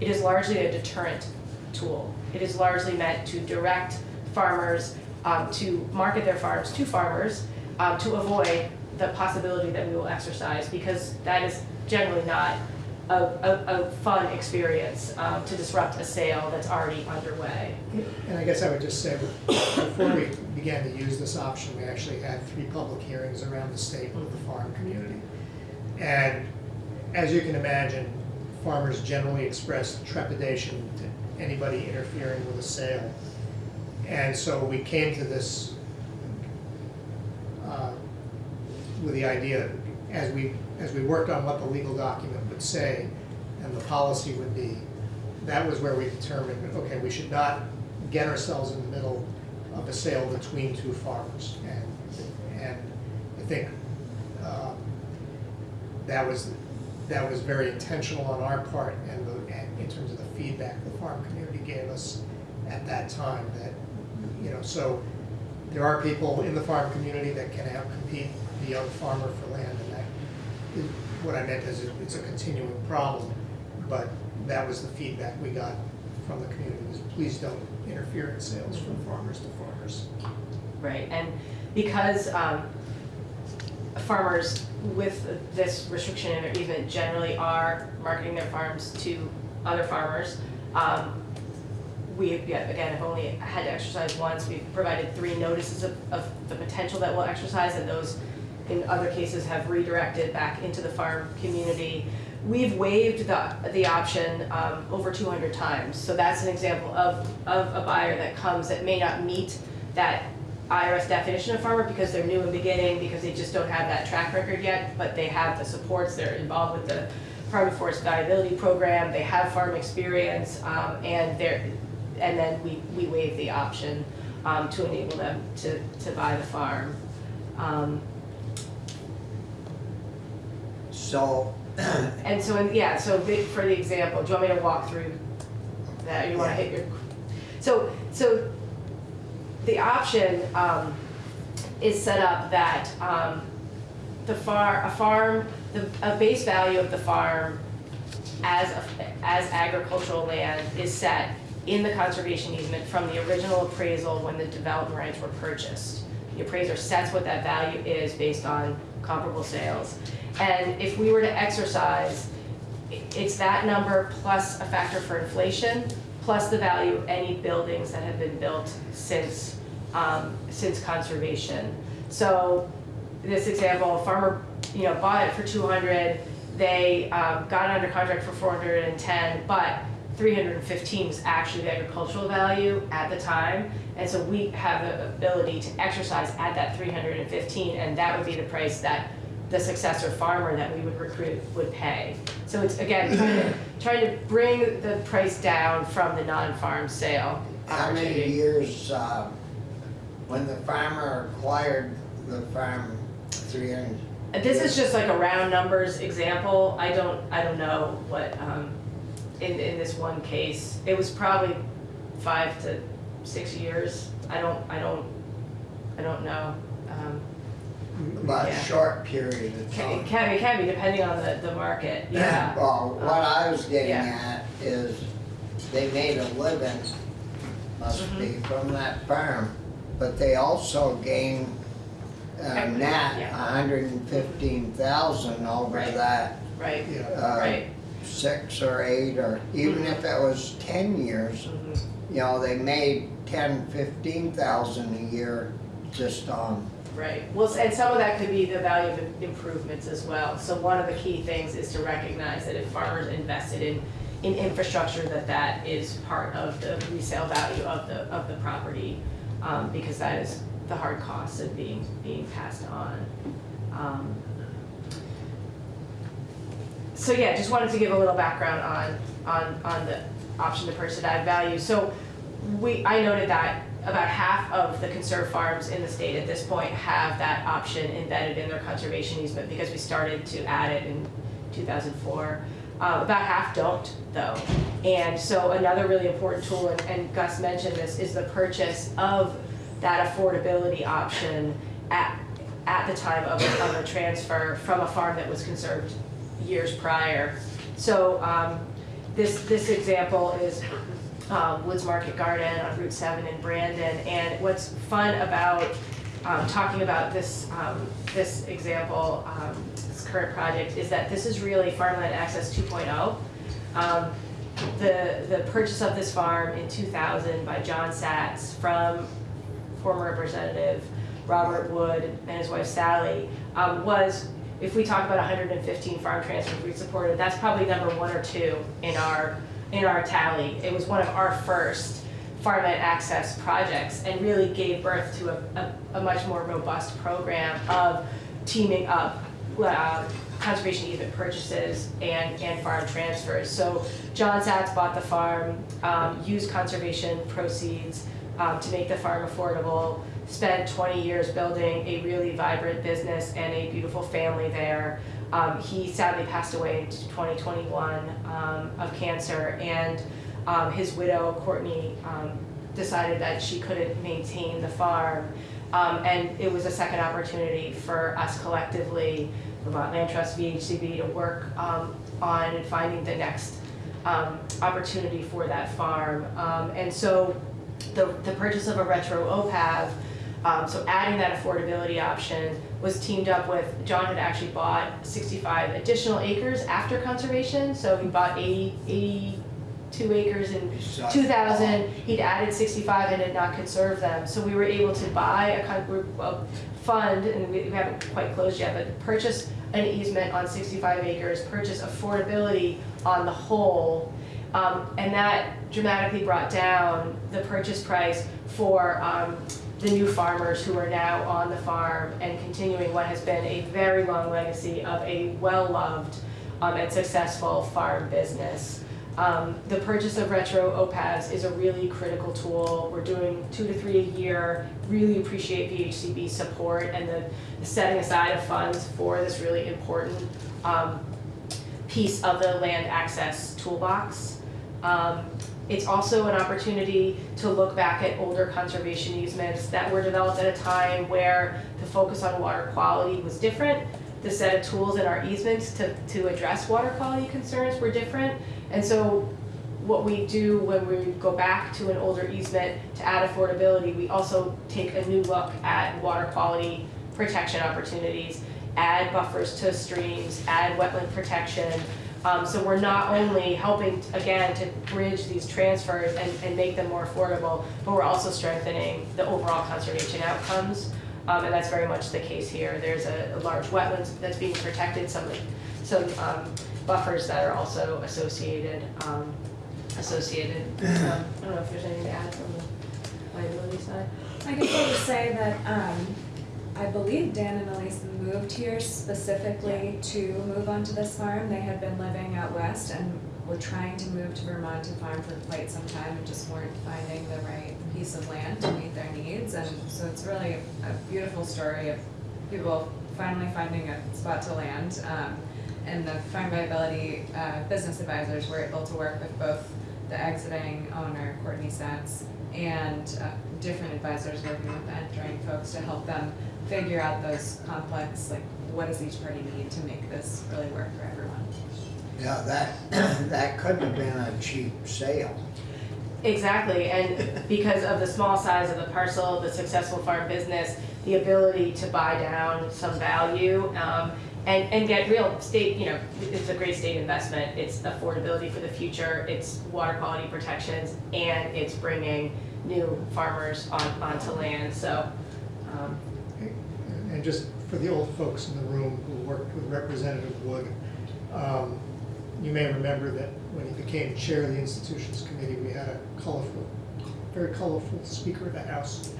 It is largely a deterrent tool. It is largely meant to direct farmers um, to market their farms to farmers um, to avoid the possibility that we will exercise because that is generally not a, a, a fun experience um, to disrupt a sale that's already underway. And I guess I would just say, before we began to use this option, we actually had three public hearings around the state with the farm community. And as you can imagine, farmers generally expressed trepidation to anybody interfering with a sale. And so we came to this uh, with the idea, as we, as we worked on what the legal document would say and the policy would be, that was where we determined, okay, we should not get ourselves in the middle of a sale between two farmers. And, and I think um, that was, that was very intentional on our part and the, and in terms of the feedback the farm community gave us at that time that, you know, so there are people in the farm community that can out-compete the young farmer for land and that, is- what I meant is it- it's a continuing problem, but that was the feedback we got from the community, is please don't interfere in sales from farmers to farmers. Right, and because um, farmers with this restriction and easement generally are marketing their farms to other farmers, um, we, yeah, again, have only had to exercise once, we've provided three notices of, of the potential that we'll exercise, and those in other cases have redirected back into the farm community. We've waived the, the option um, over two hundred times, so that's an example of, of a buyer that comes that may not meet that IRS definition of farmer because they're new in beginning, because they just don't have that track record yet, but they have the supports, they're involved with the Farm to Forest Viability Program, they have farm experience, um, and they're, and then we, we waive the option, um, to enable them to, to buy the farm. Um, So, and so, in- yeah, so the- for the example, do you want me to walk through that, or you wanna hit your? So, so the option, um, is set up that, um, the far, a farm, the, a base value of the farm as, a- as agricultural land is set in the conservation easement from the original appraisal when the development rights were purchased. The appraiser sets what that value is based on comparable sales. And if we were to exercise, it's that number plus a factor for inflation, plus the value of any buildings that have been built since, um, since conservation. So this example, a farmer, you know, bought it for two hundred, they, um, got under contract for four hundred and ten, but three hundred and fifteen was actually the agricultural value at the time. And so we have the ability to exercise at that three hundred and fifteen, and that would be the price that the successor farmer that we would recruit would pay. So it's, again, trying to, trying to bring the price down from the non-farm sale how many years, uh, when the farmer acquired the farm, three hundred? This is just like a round numbers example, I don't, I don't know what, um, in, in this one case, it was probably five to six years, I don't, I don't, I don't know. Um, About a Yeah. short period of Can, time. it can, it can be depending on the, the market, yeah. Well, what I was getting at is they made a living, must be, Mm-hmm. from that farm, but they also gained uh, Equity, net a yeah. hundred and fifteen thousand over Right. that, Right, uh, right. six or eight, or even if it was ten years, Mhm. you know, they made ten, fifteen thousand a year just on Right, well, and some of that could be the value of improvements as well. So one of the key things is to recognize that if farmers invested in, in infrastructure, that that is part of the resale value of the, of the property. Um, because that is the hard cost of being, being passed on. Um, So yeah, just wanted to give a little background on, on, on the option to purchase at ag value. So we, I noted that about half of the conserved farms in the state at this point have that option embedded in their conservation easement because we started to add it in two thousand four. Uh, about half don't though. And so another really important tool, and- and Gus mentioned this, is the purchase of that affordability option at, at the time of, of a transfer from a farm that was conserved years prior. So, um, this, this example is, um, Woods Market Garden on Route seven in Brandon. And what's fun about, um, talking about this, um, this example, um, this current project, is that this is really farmland access 2.0. Um, the, the purchase of this farm in two thousand by John Satz from former representative Robert Wood and his wife Sally, um, was, if we talk about hundred and fifteen farm transfers we supported, that's probably number one or two in our, in our tally. It was one of our first farmland access projects and really gave birth to a, a, a much more robust program of teaming up, uh, conservation easement purchases and, and farm transfers. So John Satz bought the farm, um, used conservation proceeds, um, to make the farm affordable, spent twenty years building a really vibrant business and a beautiful family there. Um, he sadly passed away in twenty twenty-one, um, of cancer, and, um, his widow, Courtney, um, decided that she couldn't maintain the farm. Um, and it was a second opportunity for us collectively, Vermont Land Trust, VHCB, to work, um, on finding the next, opportunity for that farm. And so the, the purchase of a retro OPAV, so adding that affordability option was teamed up with, John had actually bought sixty-five additional acres after conservation, so he bought 80 82 acres in two thousand, he'd added sixty-five and had not conserved them, so we were able to buy a kind of, of fund, and we we haven't quite closed yet, but purchase an easement on sixty-five acres, purchase affordability on the whole, um, and that dramatically brought down the purchase price for, um, the new farmers who are now on the farm and continuing what has been a very long legacy of a well-loved, um, and successful farm business. Um, the purchase of retro OPAVs is a really critical tool. We're doing two to three a year. Really appreciate VHCB support and the, the setting aside of funds for this really important um, piece of the land access toolbox. Um, it's also an opportunity to look back at older conservation easements that were developed at a time where the focus on water quality was different. The set of tools in our easements to, to address water quality concerns were different. And so what we do when we go back to an older easement to add affordability, we also take a new look at water quality protection opportunities, add buffers to streams, add wetland protection. Um, so we're not only helping, again, to bridge these transfers and, and make them more affordable, but we're also strengthening the overall conservation outcomes. Um, and that's very much the case here. There's a, a large wetlands that's being protected, some, some, um, buffers that are also associated, um, associated. Um, I don't know if there's anything to add from the viability side. I can just say that, um, I believe Dan and Elise moved here specifically to move onto this farm. They had been living out west and were trying to move to Vermont to farm for quite some time and just weren't finding the right piece of land to meet their needs. And so it's really a beautiful story of people finally finding a spot to land. Um, and the farm viability, uh, business advisors were able to work with both the exiting owner, Courtney Satz, and uh, different advisors working with the entering folks to help them figure out those complex, like, what does each party need to make this really work for everyone? Yeah, that, that couldn't have been a cheap sale. Exactly, and because of the small size of the parcel, the successful farm business, the ability to buy down some value, um, and, and get real state, you know, it's a great state investment, it's affordability for the future, it's water quality protections, and it's bringing new farmers on, onto land, so, um, and just for the old folks in the room who worked with Representative Wood, um, you may remember that when he became chair of the institutions committee, we had a colorful, very colorful speaker of the House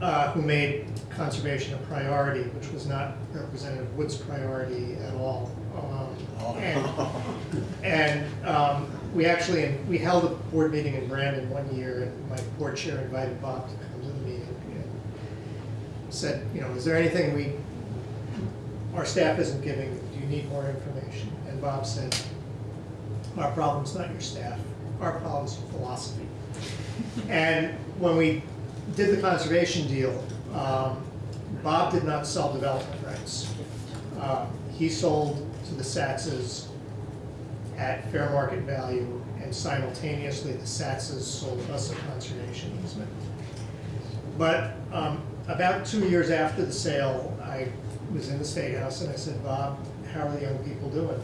uh, who made conservation a priority, which was not Representative Wood's priority at all. Um, And, and um, we actually, we held a board meeting in Brandon one year, and my board chair invited Bob to come to the meeting. and Said, you know, is there anything we, our staff isn't giving, do you need more information? And Bob said, our problem's not your staff, our problem's your philosophy. And when we did the conservation deal, um, Bob did not sell development rights. Uh, He sold to the Satzes at fair market value, and simultaneously, the Satzes sold us a conservation easement. But um, about two years after the sale, I was in the State House and I said, Bob, how are the young people doing?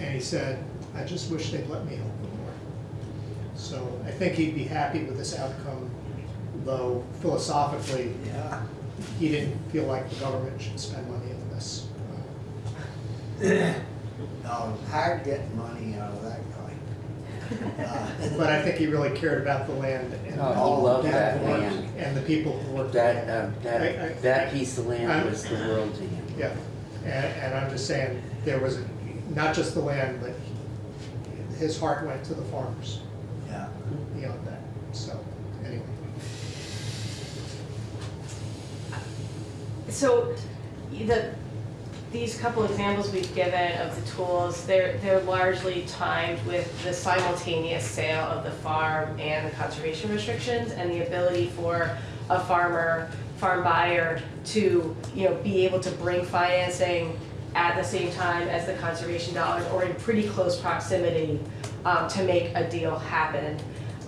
And he said, I just wish they'd let me help them more. So I think he'd be happy with this outcome, though philosophically, Yeah. he didn't feel like the government should spend money on this. No, it's hard getting money out of that. Uh, But I think he really cared about the land and. Oh, he loved that and the work land. And the people who worked. That, there. um, I- I- that, that piece of land I'm- was the world to him. Yeah, and, and I'm just saying, there was, a- not just the land, but his heart went to the farmers Yeah. beyond that, so, anyway. So, the, these couple examples we've given of the tools, they're, they're largely timed with the simultaneous sale of the farm and the conservation restrictions and the ability for a farmer, farm buyer to, you know, be able to bring financing at the same time as the conservation dollars or in pretty close proximity um, to make a deal happen.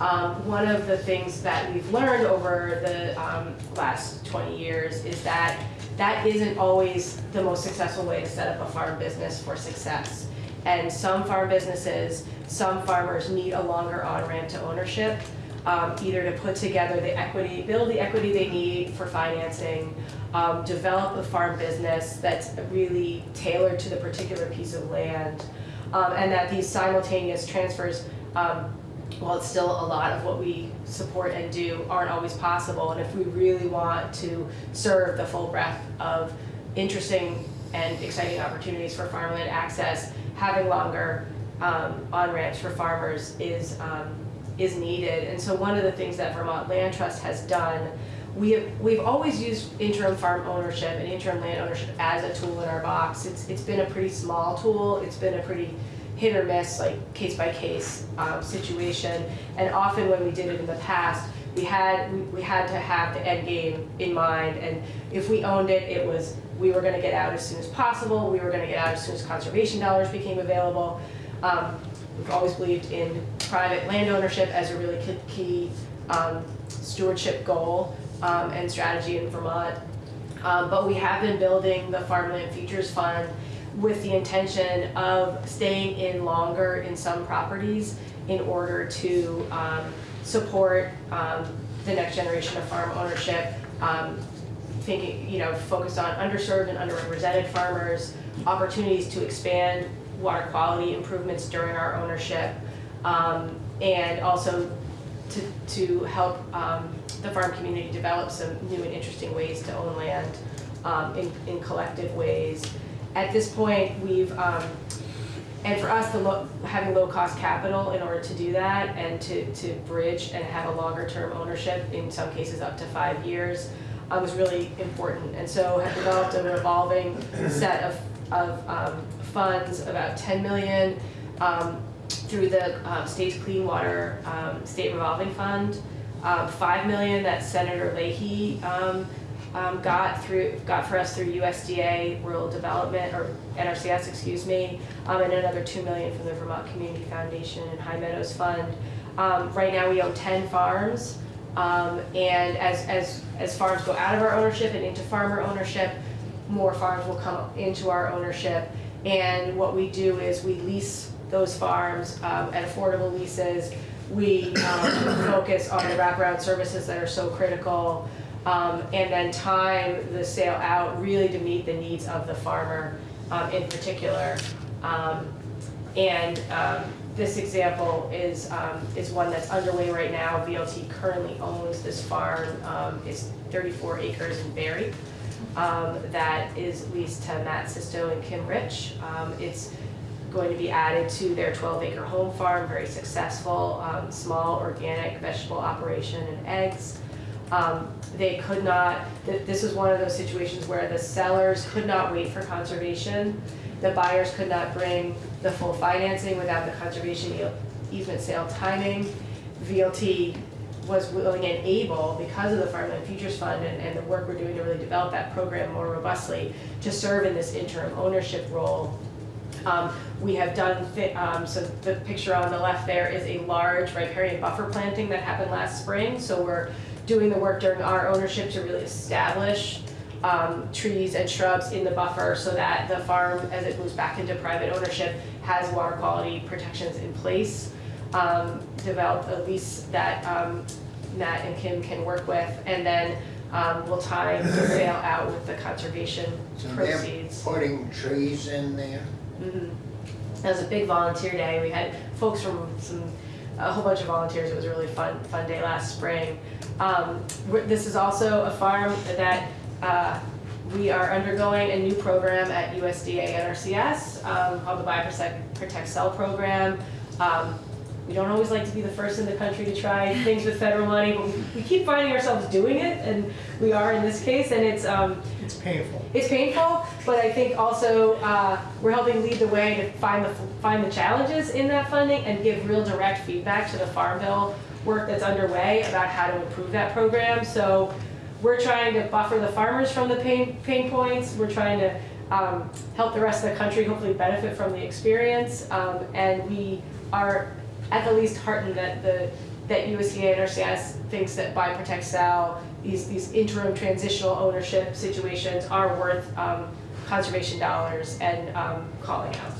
Um, one of the things that we've learned over the um, last 20 years is that that isn't always the most successful way to set up a farm business for success. And some farm businesses, some farmers need a longer on-ramp to ownership, um, either to put together the equity, build the equity they need for financing, um, develop a farm business that's really tailored to the particular piece of land, um, and that these simultaneous transfers, um, while it's still a lot of what we support and do, aren't always possible. And if we really want to serve the full breadth of interesting and exciting opportunities for farmland access, having longer um, on-ramps for farmers is, um, is needed. And so one of the things that Vermont Land Trust has done, we have, we've always used interim farm ownership and interim land ownership as a tool in our box. It's, it's been a pretty small tool, it's been a pretty hit or miss, like case by case um, situation. And often when we did it in the past, we had we, had to have the end game in mind. And if we owned it, it was we were going to get out as soon as possible. We were going to get out as soon as conservation dollars became available. Um, we've always believed in private land ownership as a really key, key um, stewardship goal um, and strategy in Vermont. Um, but we have been building the Farmland Futures Fund with the intention of staying in longer in some properties in order to um, support um, the next generation of farm ownership. Um, thinking, you know, focused on underserved and underrepresented farmers, opportunities to expand water quality improvements during our ownership, um, and also to, to help um, the farm community develop some new and interesting ways to own land um, in, in collective ways. At this point, we've, um, and for us, the low, having low-cost capital in order to do that and to, to bridge and have a longer-term ownership, in some cases up to five years, uh, was really important. And so have developed an evolving set of, of um, funds, about 10 million, um, through the uh, state's Clean Water um, State Revolving Fund, um, 5 million that Senator Leahy um, got through, got for us through USDA Rural Development, or NRCS, excuse me, um, and another 2 million from the Vermont Community Foundation and High Meadows Fund. Um, right now, we own 10 farms, um, and as, as, as farms go out of our ownership and into farmer ownership, more farms will come into our ownership. And what we do is we lease those farms um, at affordable leases. We um, focus on the wraparound services that are so critical um, and then time the sale out really to meet the needs of the farmer um, in particular. Um, and um, this example is, um, is one that's underway right now. VLT currently owns this farm. It's 34 acres in Berry um, that is leased to Matt Sisto and Kim Rich. It's going to be added to their 12-acre home farm, very successful, um, small organic vegetable operation and eggs. Um, They could not, th- this was one of those situations where the sellers could not wait for conservation. The buyers could not bring the full financing without the conservation ea- easement sale timing. VLT was willing and able, because of the Farmland Futures Fund and, and the work we're doing to really develop that program more robustly, to serve in this interim ownership role um, we have done, um, so the picture on the left there is a large riparian buffer planting that happened last spring. So we're doing the work during our ownership to really establish, um, trees and shrubs in the buffer so that the farm, as it moves back into private ownership, has water quality protections in place. Um, develop a lease that, um, Matt and Kim can work with, and then, um, we'll tie the sale out with the conservation So proceeds. putting trees in there. Mhm. It was a big volunteer day. We had folks from some, a whole bunch of volunteers. It was a really fun, fun day last spring. Um, this is also a farm that, uh, we are undergoing a new program at USDA NRCS, um, called the Buy Protect, Sell program. Um, we don't always like to be the first in the country to try things with federal money, but we, we keep finding ourselves doing it, and we are in this case, and it's, um, It's painful. it's painful, but I think also uh, we're helping lead the way to find the find the challenges in that funding and give real direct feedback to the Farm Bill work that's underway about how to improve that program. So we're trying to buffer the farmers from the pain pain points. We're trying to um, help the rest of the country hopefully benefit from the experience, um, and we are at the least heartened that the that USDA NRCS thinks that buy, protect, sell, these, these interim transitional ownership situations are worth um, conservation dollars and um, calling out.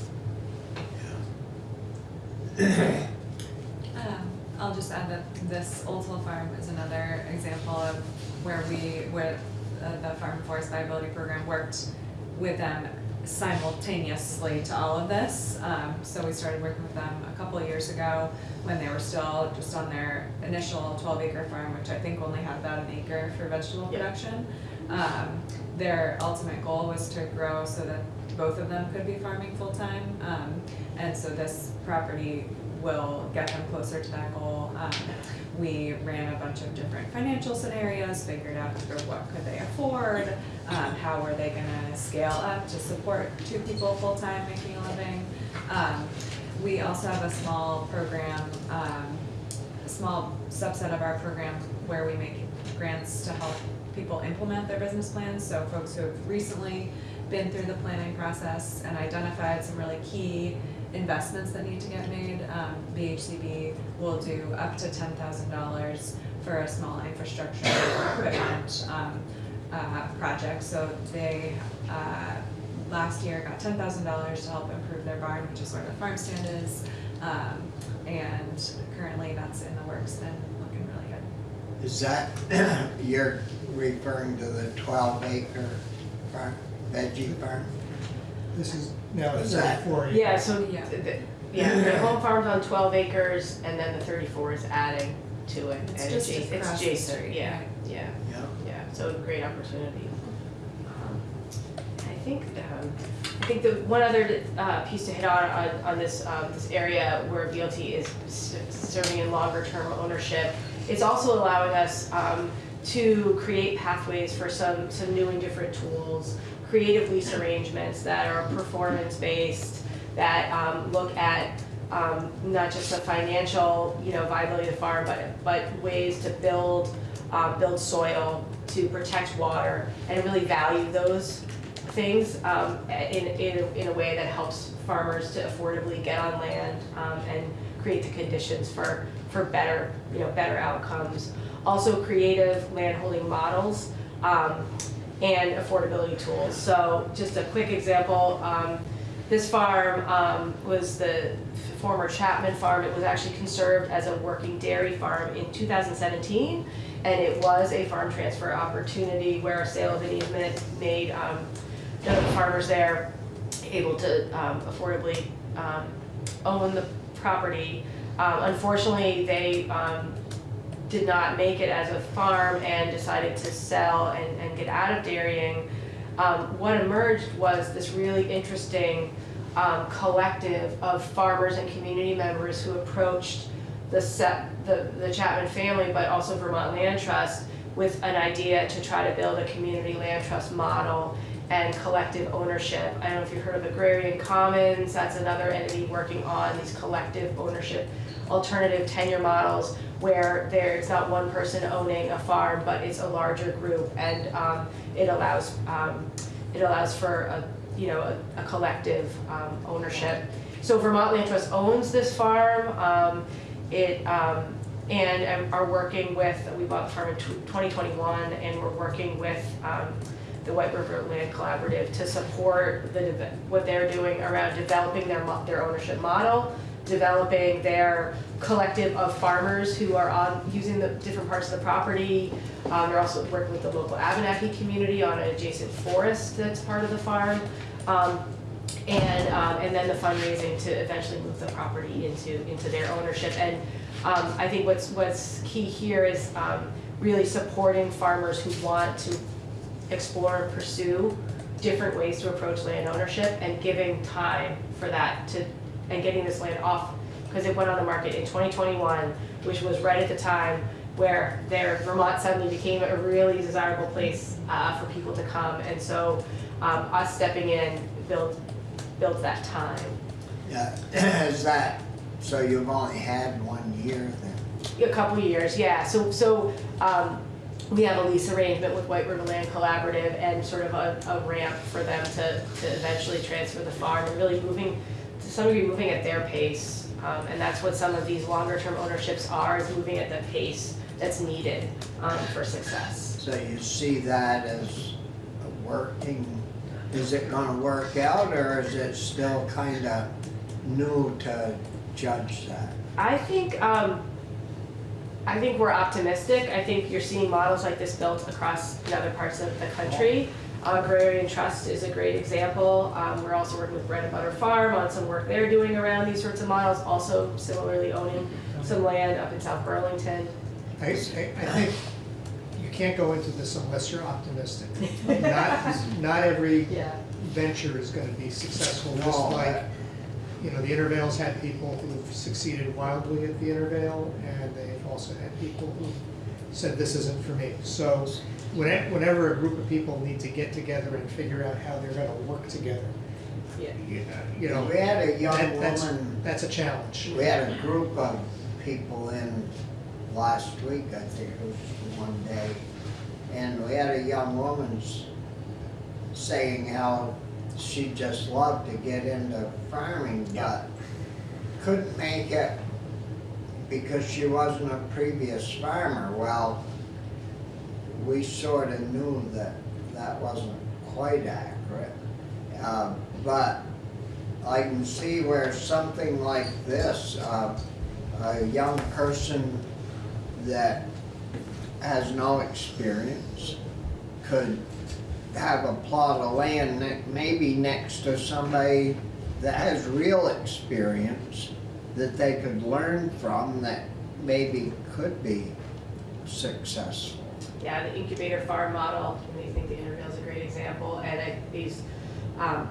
Um, I'll just add that this Oldville Farm is another example of where we, where uh, the Farm Forest Viability Program worked with them simultaneously to all of this. Um, so we started working with them a couple of years ago when they were still just on their initial twelve acre farm, which I think only had about an acre for vegetable Yeah. production. Um, their ultimate goal was to grow so that both of them could be farming full-time. Um, and so this property will get them closer to that goal. We ran a bunch of different financial scenarios, figured out sort of what could they afford, um, how were they gonna scale up to support two people full-time making a living. Um, we also have a small program, um, a small subset of our program where we make grants to help people implement their business plans. So folks who have recently been through the planning process and identified some really key investments that need to get made, um, VHCB will do up to ten thousand dollars for a small infrastructure equipment, um, uh, project. So they, uh, last year got ten thousand dollars to help improve their barn, which is where the farm stand is. Um, and currently that's in the works and looking really good. Is that, you're referring to the twelve acre farm, veggie farm? This is now Is that- thirty-four acres. Yeah, so, Yeah. th- th- yeah, the home farm's on twelve acres and then the thirty-four is adding to it. It's and just adjacent- It's across the adjacent, street, yeah, right? yeah, Yeah. yeah, so great opportunity. Um, I think, um, I think the one other uh, piece to hit on, on, on this, um, this area where VLT is s- serving in longer term ownership, it's also allowing us, um, to create pathways for some, some new and different tools, creative lease arrangements that are performance-based, that, um, look at, um, not just the financial, you know, viability of the farm, but, but ways to build, uh, build soil, to protect water, and really value those things um, in, in, a- in a way that helps farmers to affordably get on land um, and create the conditions for, for better, you know, better outcomes. Also creative landholding models um, and affordability tools. So just a quick example, um, this farm um, was the former Chapman farm. It was actually conserved as a working dairy farm in 2017. And it was a farm transfer opportunity where a sale of an easement made um, the farmers there able to um, affordably um, own the property. Um, Unfortunately, they did not make it as a farm and decided to sell and, and get out of dairying. Um, what emerged was this really interesting um, collective of farmers and community members who approached the set, the, the Chapman family, but also Vermont Land Trust with an idea to try to build a community land trust model and collective ownership. I don't know if you've heard of Agrarian Commons, that's another entity working on these collective ownership, alternative tenure models where there's not one person owning a farm, but it's a larger group and um, it allows, um, it allows for a, you know, a, a collective um, ownership. So Vermont Land Trust owns this farm, um, it, um, and um, are working with, we bought the farm in 2021 and we're working with the White River Land Collaborative to support the, what they're doing around developing their, their ownership model, developing their collective of farmers who are on, using the different parts of the property. Um, they're also working with the local Abenaki community on an adjacent forest that's part of the farm. Um, and, um, and then the fundraising to eventually move the property into, into their ownership. And, um, I think what's, what's key here is, um, really supporting farmers who want to explore and pursue different ways to approach land ownership and giving time for that to, and getting this land off, because it went on the market in twenty twenty-one, which was right at the time where there, Vermont suddenly became a really desirable place, uh, for people to come, and so, um, us stepping in built, built that time. Yeah, is that, so you've only had one year then? A couple years, yeah, so, so, um, we have a lease arrangement with White River Land Collaborative and sort of a, a ramp for them to, to eventually transfer the farm and really moving, some degree, moving at their pace. Um, and that's what some of these longer term ownerships are, is moving at the pace that's needed, um, for success. So you see that as a working, is it gonna work out or is it still kinda new to judge that? I think, um, I think we're optimistic. I think you're seeing models like this built across in other parts of the country. Agrarian Trust is a great example. Um, we're also working with Bread and Butter Farm on some work they're doing around these sorts of models, also similarly owning some land up in South Burlington. I, I, I think you can't go into this unless you're optimistic. Not, not every Yeah. venture is gonna be successful, just No, like, I- you know, the Intervale's had people who've succeeded wildly at the Intervale, and they've also had people who said, this isn't for me. So, whenever, whenever a group of people need to get together and figure out how they're gonna work together, Yeah. you you know, We had a young that- that's, woman, that's a challenge. we had a group of people in last week, I think it was one day. And we had a young woman s- saying how she just loved to get into farming, but couldn't make it because she wasn't a previous farmer. Well, we sort of knew that that wasn't quite accurate. Uh, But I can see where something like this, uh, a young person that has no experience could have a plot of land that maybe next to somebody that has real experience that they could learn from that maybe could be successful. Yeah, the incubator farm model, and I think the Intervale is a great example, and I, these, um,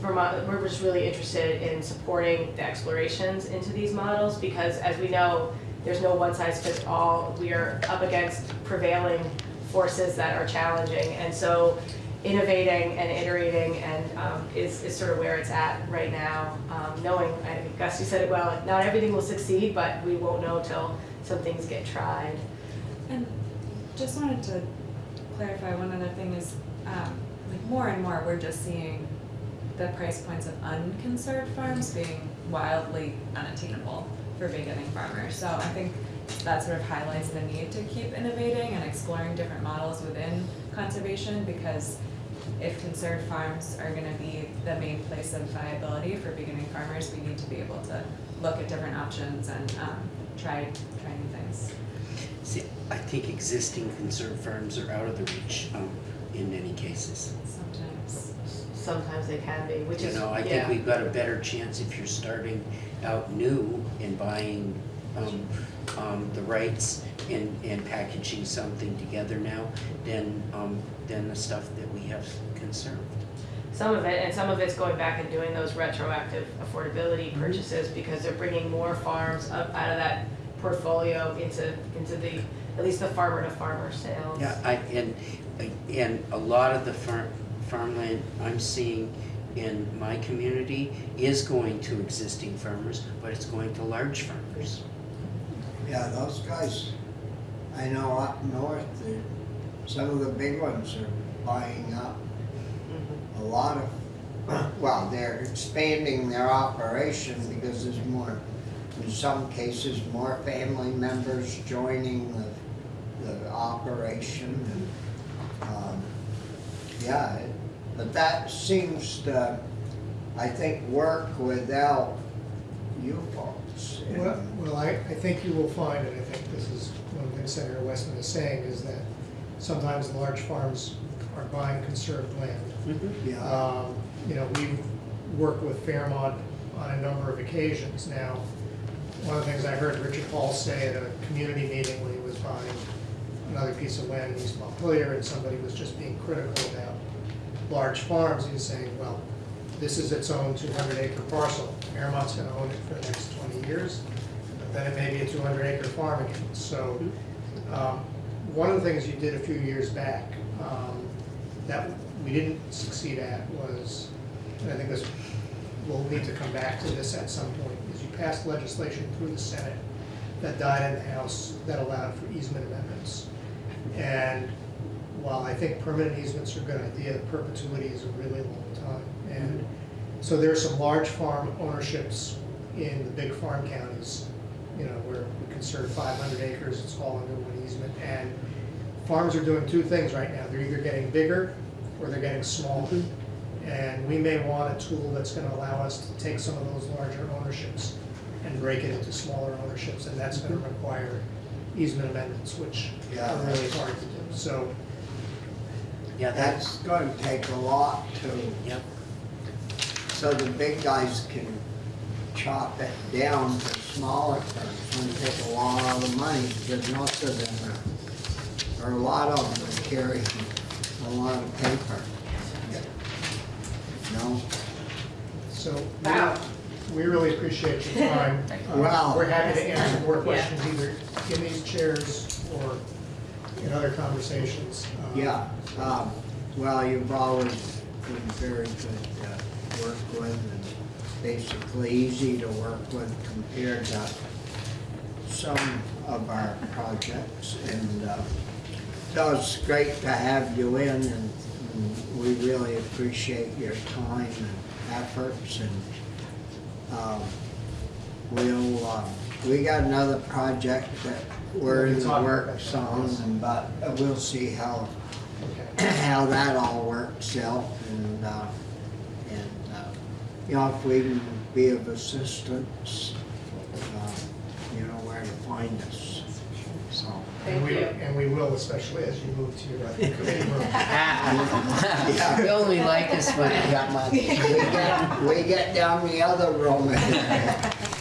Vermont, we're just really interested in supporting the explorations into these models, because as we know, there's no one size fits all, we are up against prevailing forces that are challenging, and so innovating and iterating and, um, is, is sort of where it's at right now, um, knowing, I think Gus, you said it well, not everything will succeed, but we won't know till some things get tried. Just wanted to clarify, one other thing is, um, like more and more, we're just seeing the price points of unconserved farms being wildly unattainable for beginning farmers. So I think that sort of highlights the need to keep innovating and exploring different models within conservation because if conserved farms are gonna be the main place of viability for beginning farmers, we need to be able to look at different options and, um, try, try new things. See, I think existing conserved farms are out of the reach, um, in many cases. Sometimes. Sometimes they can be, which You is, know, I think yeah. we've got a better chance if you're starting out new and buying, um, um, the rights and, and packaging something together now than, um, than the stuff that we have conserved. Some of it, and some of it's going back and doing those retroactive affordability Mm-hmm. purchases because they're bringing more farms up out of that portfolio into, into the, at least the farmer to farmer sales. Yeah, I, and, and a lot of the farm, farmland I'm seeing in my community is going to existing farmers, but it's going to large farmers. Yeah, those guys, I know up north, some of the big ones are buying up Mhm. a lot of, well, they're expanding their operation because there's more, in some cases, more family members joining the, the operation and, um, yeah, it- but that seems to, I think, work without you folks. Well, well, I, I think you will find, and I think this is one thing Senator Westman is saying, is that sometimes large farms are buying conserved land. Yeah, Um, You know, we've worked with Fairmont on a number of occasions now. One of the things I heard Richard Paul say at a community meeting when he was buying another piece of land in East Montpelier, and somebody was just being critical about large farms, he was saying, well, this is its own two hundred acre parcel. Fairmont's gonna own it for the next twenty years, but then it may be a two hundred acre farm again. So, um, one of the things you did a few years back, um, that we didn't succeed at was, and I think this, we'll need to come back to this at some point, is you passed legislation through the Senate that died in the House that allowed for easement amendments. And while I think permanent easements are a good idea, perpetuity is a really long time. And so there are some large farm ownerships in the big farm counties, you know, where we conserve five hundred acres, it's all under one easement. And farms are doing two things right now, they're either getting bigger or they're getting smaller. Mm-hmm. And we may want a tool that's gonna allow us to take some of those larger ownerships and break it into smaller ownerships, and that's gonna mm-hmm. require easement amendments, which Yeah. are really hard to do. So Yeah, that's, that's gonna take a lot to yep, So the big guys can chop it down to smaller It's going to take a lot of money, because most of them are, or a lot of them are carrying a lot of paper. No, So, Wow. We really appreciate your time. Uh, Wow. We're happy to answer more Yeah. questions either in these chairs or in other conversations. Uh, yeah, um, well, you've always been very good to work with and basically easy to work with compared to some of our projects. And, uh, so it's great to have you in and and we really appreciate your time and efforts and, um, we'll, uh, we got another project that we're in the works on, and but we'll see how, how that all works out and, uh, and, uh, you know, if we can be of assistance, uh, you know where to find us. And Thank we- you. And we will, especially as you move to your uh, committee room. Yeah. we only like us when we got money. We get, we get down the other room.